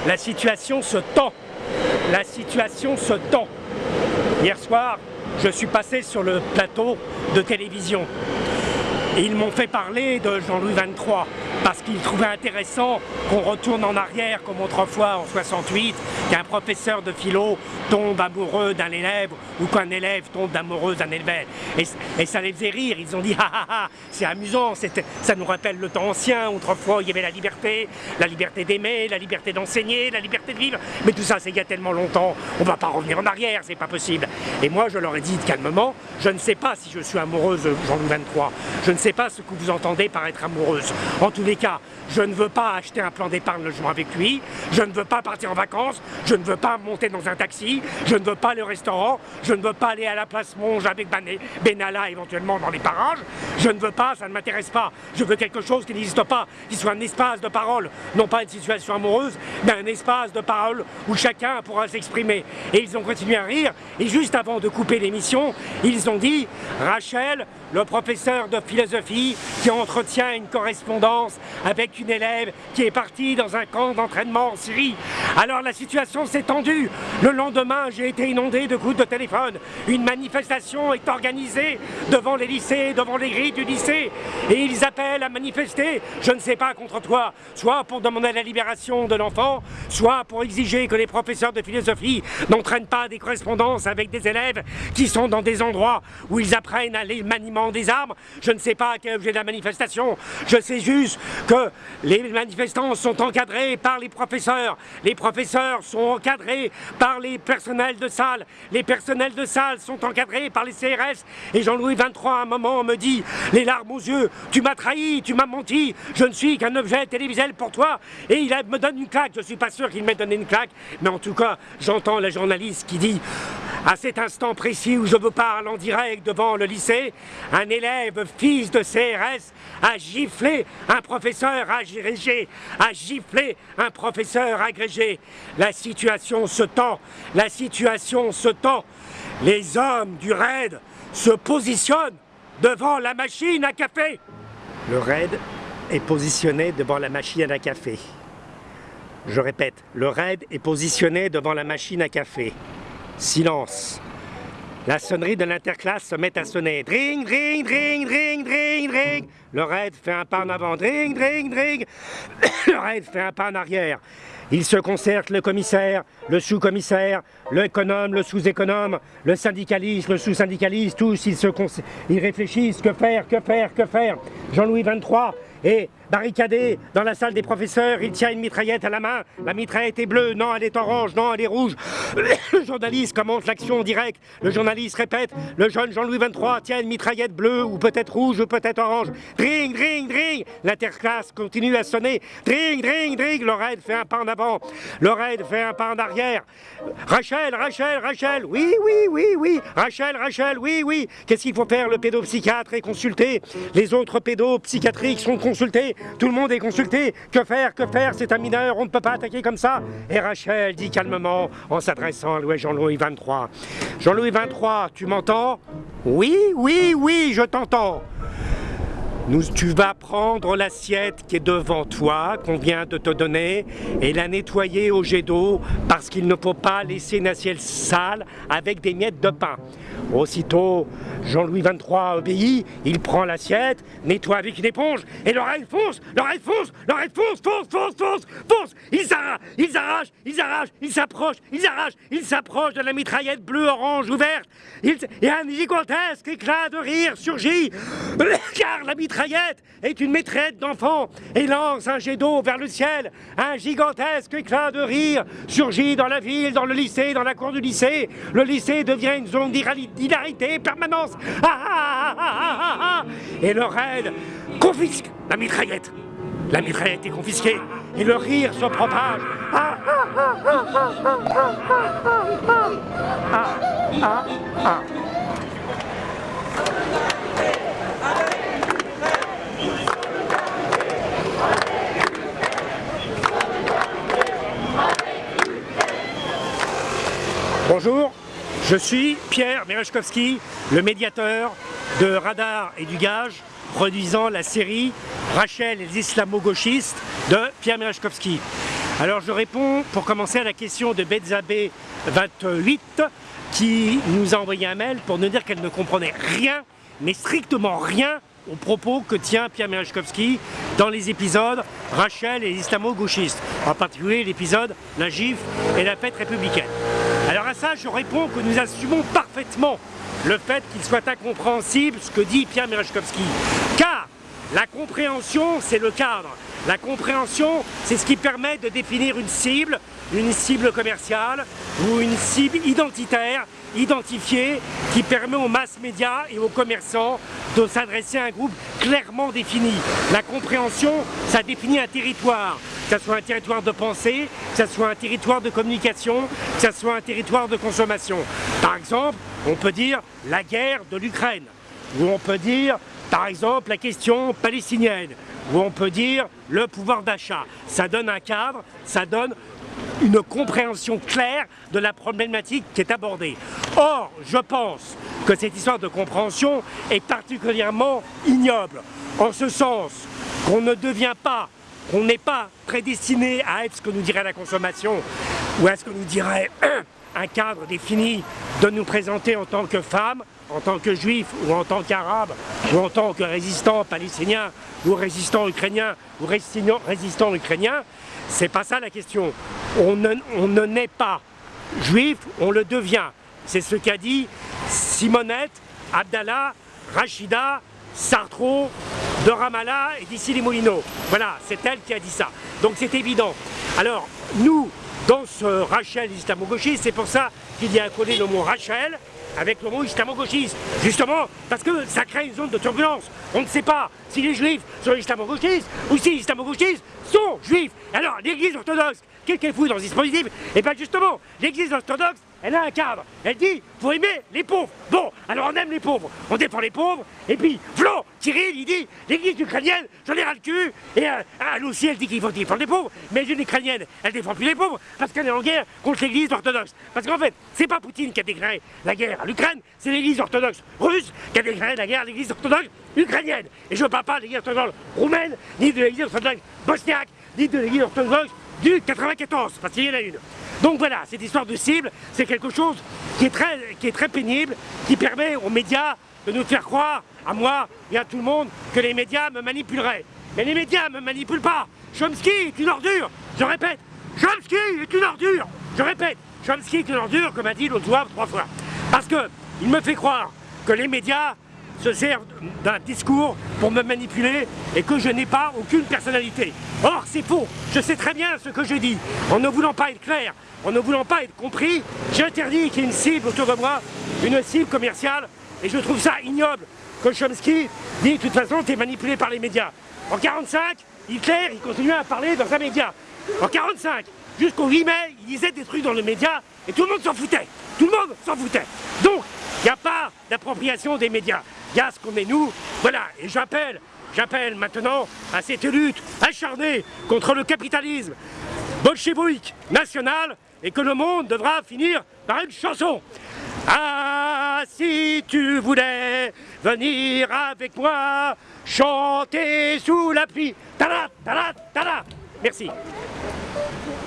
La situation se tend, la situation se tend. Hier soir, je suis passé sur le plateau de télévision. Et ils m'ont fait parler de Jean-Louis XXIII parce qu'ils trouvaient intéressant qu'on retourne en arrière comme autrefois en 68, qu'un professeur de philo tombe amoureux d'un élève ou qu'un élève tombe amoureux d'un élève. Et, ça les faisait rire, ils ont dit ah ah ah, c'est amusant, ça nous rappelle le temps ancien, autrefois il y avait la liberté, la liberté d'aimer, la liberté d'enseigner, la liberté de vivre, mais tout ça c'est il y a tellement longtemps, on va pas revenir en arrière, c'est pas possible. Et moi je leur ai dit calmement, je ne sais pas si je suis amoureuse Jean-Louis XXIII, je ne sais pas ce que vous entendez par être amoureuse. Cas, je ne veux pas acheter un plan d'épargne logement avec lui, je ne veux pas partir en vacances, je ne veux pas monter dans un taxi, je ne veux pas au restaurant, je ne veux pas aller à la place Monge avec Benalla éventuellement dans les parages, je ne veux pas, ça ne m'intéresse pas, je veux quelque chose qui n'existe pas, qui soit un espace de parole, non pas une situation amoureuse, mais un espace de parole où chacun pourra s'exprimer. Et ils ont continué à rire, et juste avant de couper l'émission, ils ont dit « Rachel, le professeur de philosophie qui entretient une correspondance avec élève qui est partie dans un camp d'entraînement en Syrie. Alors la situation s'est tendue. Le lendemain, j'ai été inondé de coups de téléphone. Une manifestation est organisée devant les lycées, devant les grilles du lycée. Et ils appellent à manifester, je ne sais pas contre toi, soit pour demander la libération de l'enfant, soit pour exiger que les professeurs de philosophie n'entraînent pas des correspondances avec des élèves qui sont dans des endroits où ils apprennent à les des armes. Je ne sais pas quel objet de la manifestation. Je sais juste que les manifestants sont encadrés par les professeurs. Les professeurs sont encadrés par les personnels de salle. Les personnels de salle sont encadrés par les CRS. Et Jean-Louis XXIII, à un moment, me dit, les larmes aux yeux, tu m'as trahi, tu m'as menti, je ne suis qu'un objet télévisuel pour toi. Et il me donne une claque. Je ne suis pas sûr qu'il m'ait donné une claque. Mais en tout cas, j'entends la journaliste qui dit, à cet instant précis où je vous parle en direct devant le lycée, un élève, fils de CRS, a giflé un professeur agrégé, a giflé un professeur agrégé. La situation se tend, la situation se tend. Les hommes du RAID se positionnent devant la machine à café. Le RAID est positionné devant la machine à café. Je répète, le RAID est positionné devant la machine à café. Silence. La sonnerie de l'interclasse se met à sonner. Dring, dring, dring, dring, dring, dring. Le raid fait un pas en avant. Dring, dring, dring. Le raid fait un pas en arrière. Il se concerte le commissaire, le sous-commissaire, l'économe, le sous-économe, le syndicaliste, le sous-syndicaliste, tous ils, se ils réfléchissent, que faire, que faire, que faire? Jean-Louis XXIII est barricadé dans la salle des professeurs, il tient une mitraillette à la main, la mitraillette est bleue, non elle est orange, non elle est rouge. Le journaliste commente l'action en direct, le journaliste répète, le jeune Jean-Louis XXIII tient une mitraillette bleue ou peut-être rouge ou peut-être orange. Dring, dring, dring. L'interclasse continue à sonner. Dring, dring, dring. Le raid fait un pas en avant, le raid fait un pas en arrière. Rachel, Rachel, Rachel, oui, oui, oui, oui. Rachel, Rachel, oui, oui. Qu'est-ce qu'il faut faire? Le pédopsychiatre est consulté, les autres pédopsychiatriques sont consultés, tout le monde est consulté. Que faire Que faire C'est un mineur, on ne peut pas attaquer comme ça. Et Rachel dit calmement, en s'adressant à Jean-Louis XXIII. Jean-Louis XXIII, tu m'entends? Oui, oui, oui, je t'entends. Tu vas prendre l'assiette qui est devant toi, qu'on vient de te donner, et la nettoyer au jet d'eau, parce qu'il ne faut pas laisser une assiette sale avec des miettes de pain. Aussitôt, Jean-Louis XXIII obéit, il prend l'assiette, nettoie avec une éponge, et l'oreille fonce, l'oreille fonce, l'oreille fonce, fonce, fonce, fonce, fonce Ils arrachent, ils arrachent, ils arrachent, ils s'approchent, ils arrachent, ils s'approchent de la mitraillette bleue, orange, ouverte, et un gigantesque éclat de rire surgit, car la mitraillette mitraillette est une mitraillette d'enfant et lance un jet d'eau vers le ciel. Un gigantesque éclat de rire surgit dans la ville, dans le lycée, dans la cour du lycée. Le lycée devient une zone d'hilarité permanence. Ah, ah, ah, et le raid confisque la mitraillette. La mitraillette est confisquée et le rire se propage. Ah, ah, ah, Bonjour, je suis Pierre Merechkowski, le médiateur de Radar et du Gage, produisant la série Rachel et les islamo-gauchistes de Pierre Merechkowski. Alors je réponds pour commencer à la question de Betzabé 28 qui nous a envoyé un mail pour nous dire qu'elle ne comprenait rien, mais strictement rien aux propos que tient Pierre Merechkowski dans les épisodes Rachel et islamo-gauchistes, en particulier l'épisode La gifle et la fête républicaine. Alors à ça, je réponds que nous assumons parfaitement le fait qu'il soit incompréhensible ce que dit Pierre Merechkowski. Car la compréhension, c'est le cadre. La compréhension, c'est ce qui permet de définir une cible, une cible commerciale ou une cible identitaire, identifiée, qui permet aux masses médias et aux commerçants de s'adresser à un groupe clairement défini. La compréhension, ça définit un territoire, que ce soit un territoire de pensée, que ce soit un territoire de communication, que ce soit un territoire de consommation. Par exemple, on peut dire la guerre de l'Ukraine, ou on peut dire par exemple, la question palestinienne, où on peut dire le pouvoir d'achat. Ça donne un cadre, ça donne une compréhension claire de la problématique qui est abordée. Or, je pense que cette histoire de compréhension est particulièrement ignoble, en ce sens qu'on ne devient pas, qu'on n'est pas prédestiné à être ce que nous dirait la consommation, ou à ce que nous dirait un cadre défini de nous présenter en tant que femme, en tant que juif ou en tant qu'arabe ou en tant que résistant palestinien ou résistant ukrainien ou résistant, résistant ukrainien, c'est pas ça la question. On ne, on ne naît pas juif, on le devient. C'est ce qu'a dit Simonette, Abdallah, Rachida, Sartro, de Ramallah et d'ici les Moulineaux. Voilà, c'est elle qui a dit ça. Donc c'est évident. Alors, nous, dans ce Rachel islamo-gauchiste, c'est pour ça qu'il y a collé le mot Rachel, avec le mot islamo-gauchiste. Justement, parce que ça crée une zone de turbulence. On ne sait pas si les juifs sont islamo-gauchistes ou si les islamo-gauchistes sont juifs. Alors, l'église orthodoxe, qu'est-ce qu'elle fout dans ce dispositif? Et eh bien justement, l'église orthodoxe, elle a un cadre. Elle dit, faut aimer les pauvres. Bon, alors on aime les pauvres, on défend les pauvres, et puis, Flo, Cyril, il dit, l'église ukrainienne, j'en ai ras le cul, et euh, elle aussi, elle dit qu'il faut défendre les pauvres, mais l'une ukrainienne, elle défend plus les pauvres, parce qu'elle est en guerre contre l'église orthodoxe. Parce qu'en fait, c'est pas Poutine qui a déclaré la guerre à l'Ukraine, c'est l'église orthodoxe russe qui a déclaré la guerre à l'église orthodoxe ukrainienne. Et je ne parle pas de l'église orthodoxe roumaine, ni de l'église orthodoxe bosniaque, ni de l'église orthodoxe du 94, parce qu'il y en a une. Donc voilà, cette histoire de cible, c'est quelque chose qui est, très, pénible, qui permet aux médias de nous faire croire, à moi et à tout le monde, que les médias me manipuleraient. Mais les médias ne me manipulent pas. Chomsky est une ordure, je répète. Chomsky est une ordure, je répète. Chomsky est une ordure, comme a dit l'autre soir trois fois. Parce que il me fait croire que les médias se servent d'un discours pour me manipuler et que je n'ai pas aucune personnalité. Or, c'est faux. Je sais très bien ce que je dis. En ne voulant pas être clair, en ne voulant pas être compris, j'interdis qu'il y ait une cible autour de moi, une cible commerciale, et je trouve ça ignoble que Chomsky dit de toute façon tu es manipulé par les médias. En 45, Hitler, il continuait à parler dans un média. En 45, jusqu'au 8 mai, il disait des trucs dans le média et tout le monde s'en foutait. Tout le monde s'en foutait. Donc, il n'y a pas d'appropriation des médias. Il y a ce qu'on est nous. Voilà, et j'appelle, j'appelle maintenant à cette lutte acharnée contre le capitalisme bolchevique national et que le monde devra finir par une chanson. Ah, si tu voulais venir avec moi, chanter sous la pluie. Tada, tada, tada. Merci.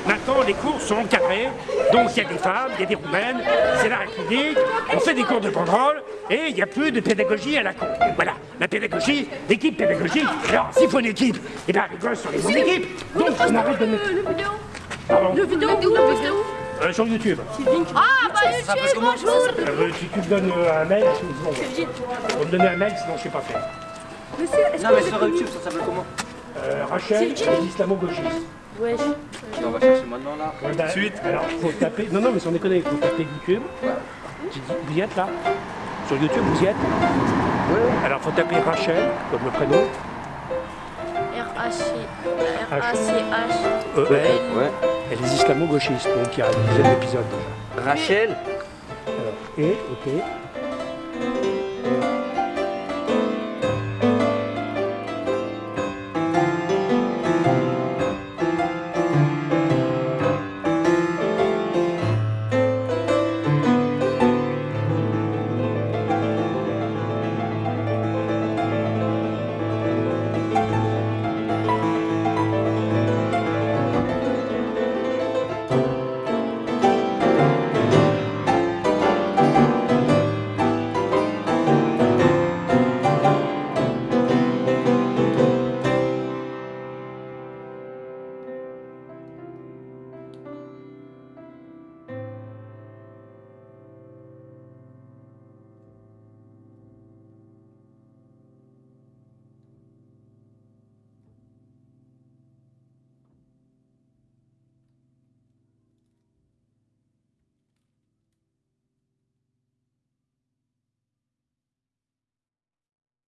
Maintenant, les cours sont encadrés, donc il y a des femmes, il y a des roumaines, c'est la République, on fait des cours de banderole, et il n'y a plus de pédagogie à la con. Voilà, la pédagogie, l'équipe pédagogique. Alors, s'il faut une équipe, eh bien, les gosses sont les bonnes équipes. Donc, on arrête de mettre... Pardon Le vidéo, où le vidéo euh, sur YouTube. Ah, bah YouTube, bonjour Euh, si tu me donnes euh, un mail, sinon, bon, faut me donner un mail, sinon je sais pas faire. Monsieur, est-ce Non, que mais vous sur YouTube, ça s'appelle comment Euh, Rachel, C'est les islamo-gauchistes. Wesh. On va chercher maintenant là. Ouais, bah, Suite. Alors, faut taper. Non, non, mais sans déconner, faut taper YouTube. Tu dis- Vous y êtes là Sur YouTube, vous y êtes Alors, faut taper Rachel, comme le prénom. R-A-C-H. E L Ouais. et les islamo-gauchistes. Donc, il y a une dizaine d'épisodes déjà. Rachel? Alors, et, ok.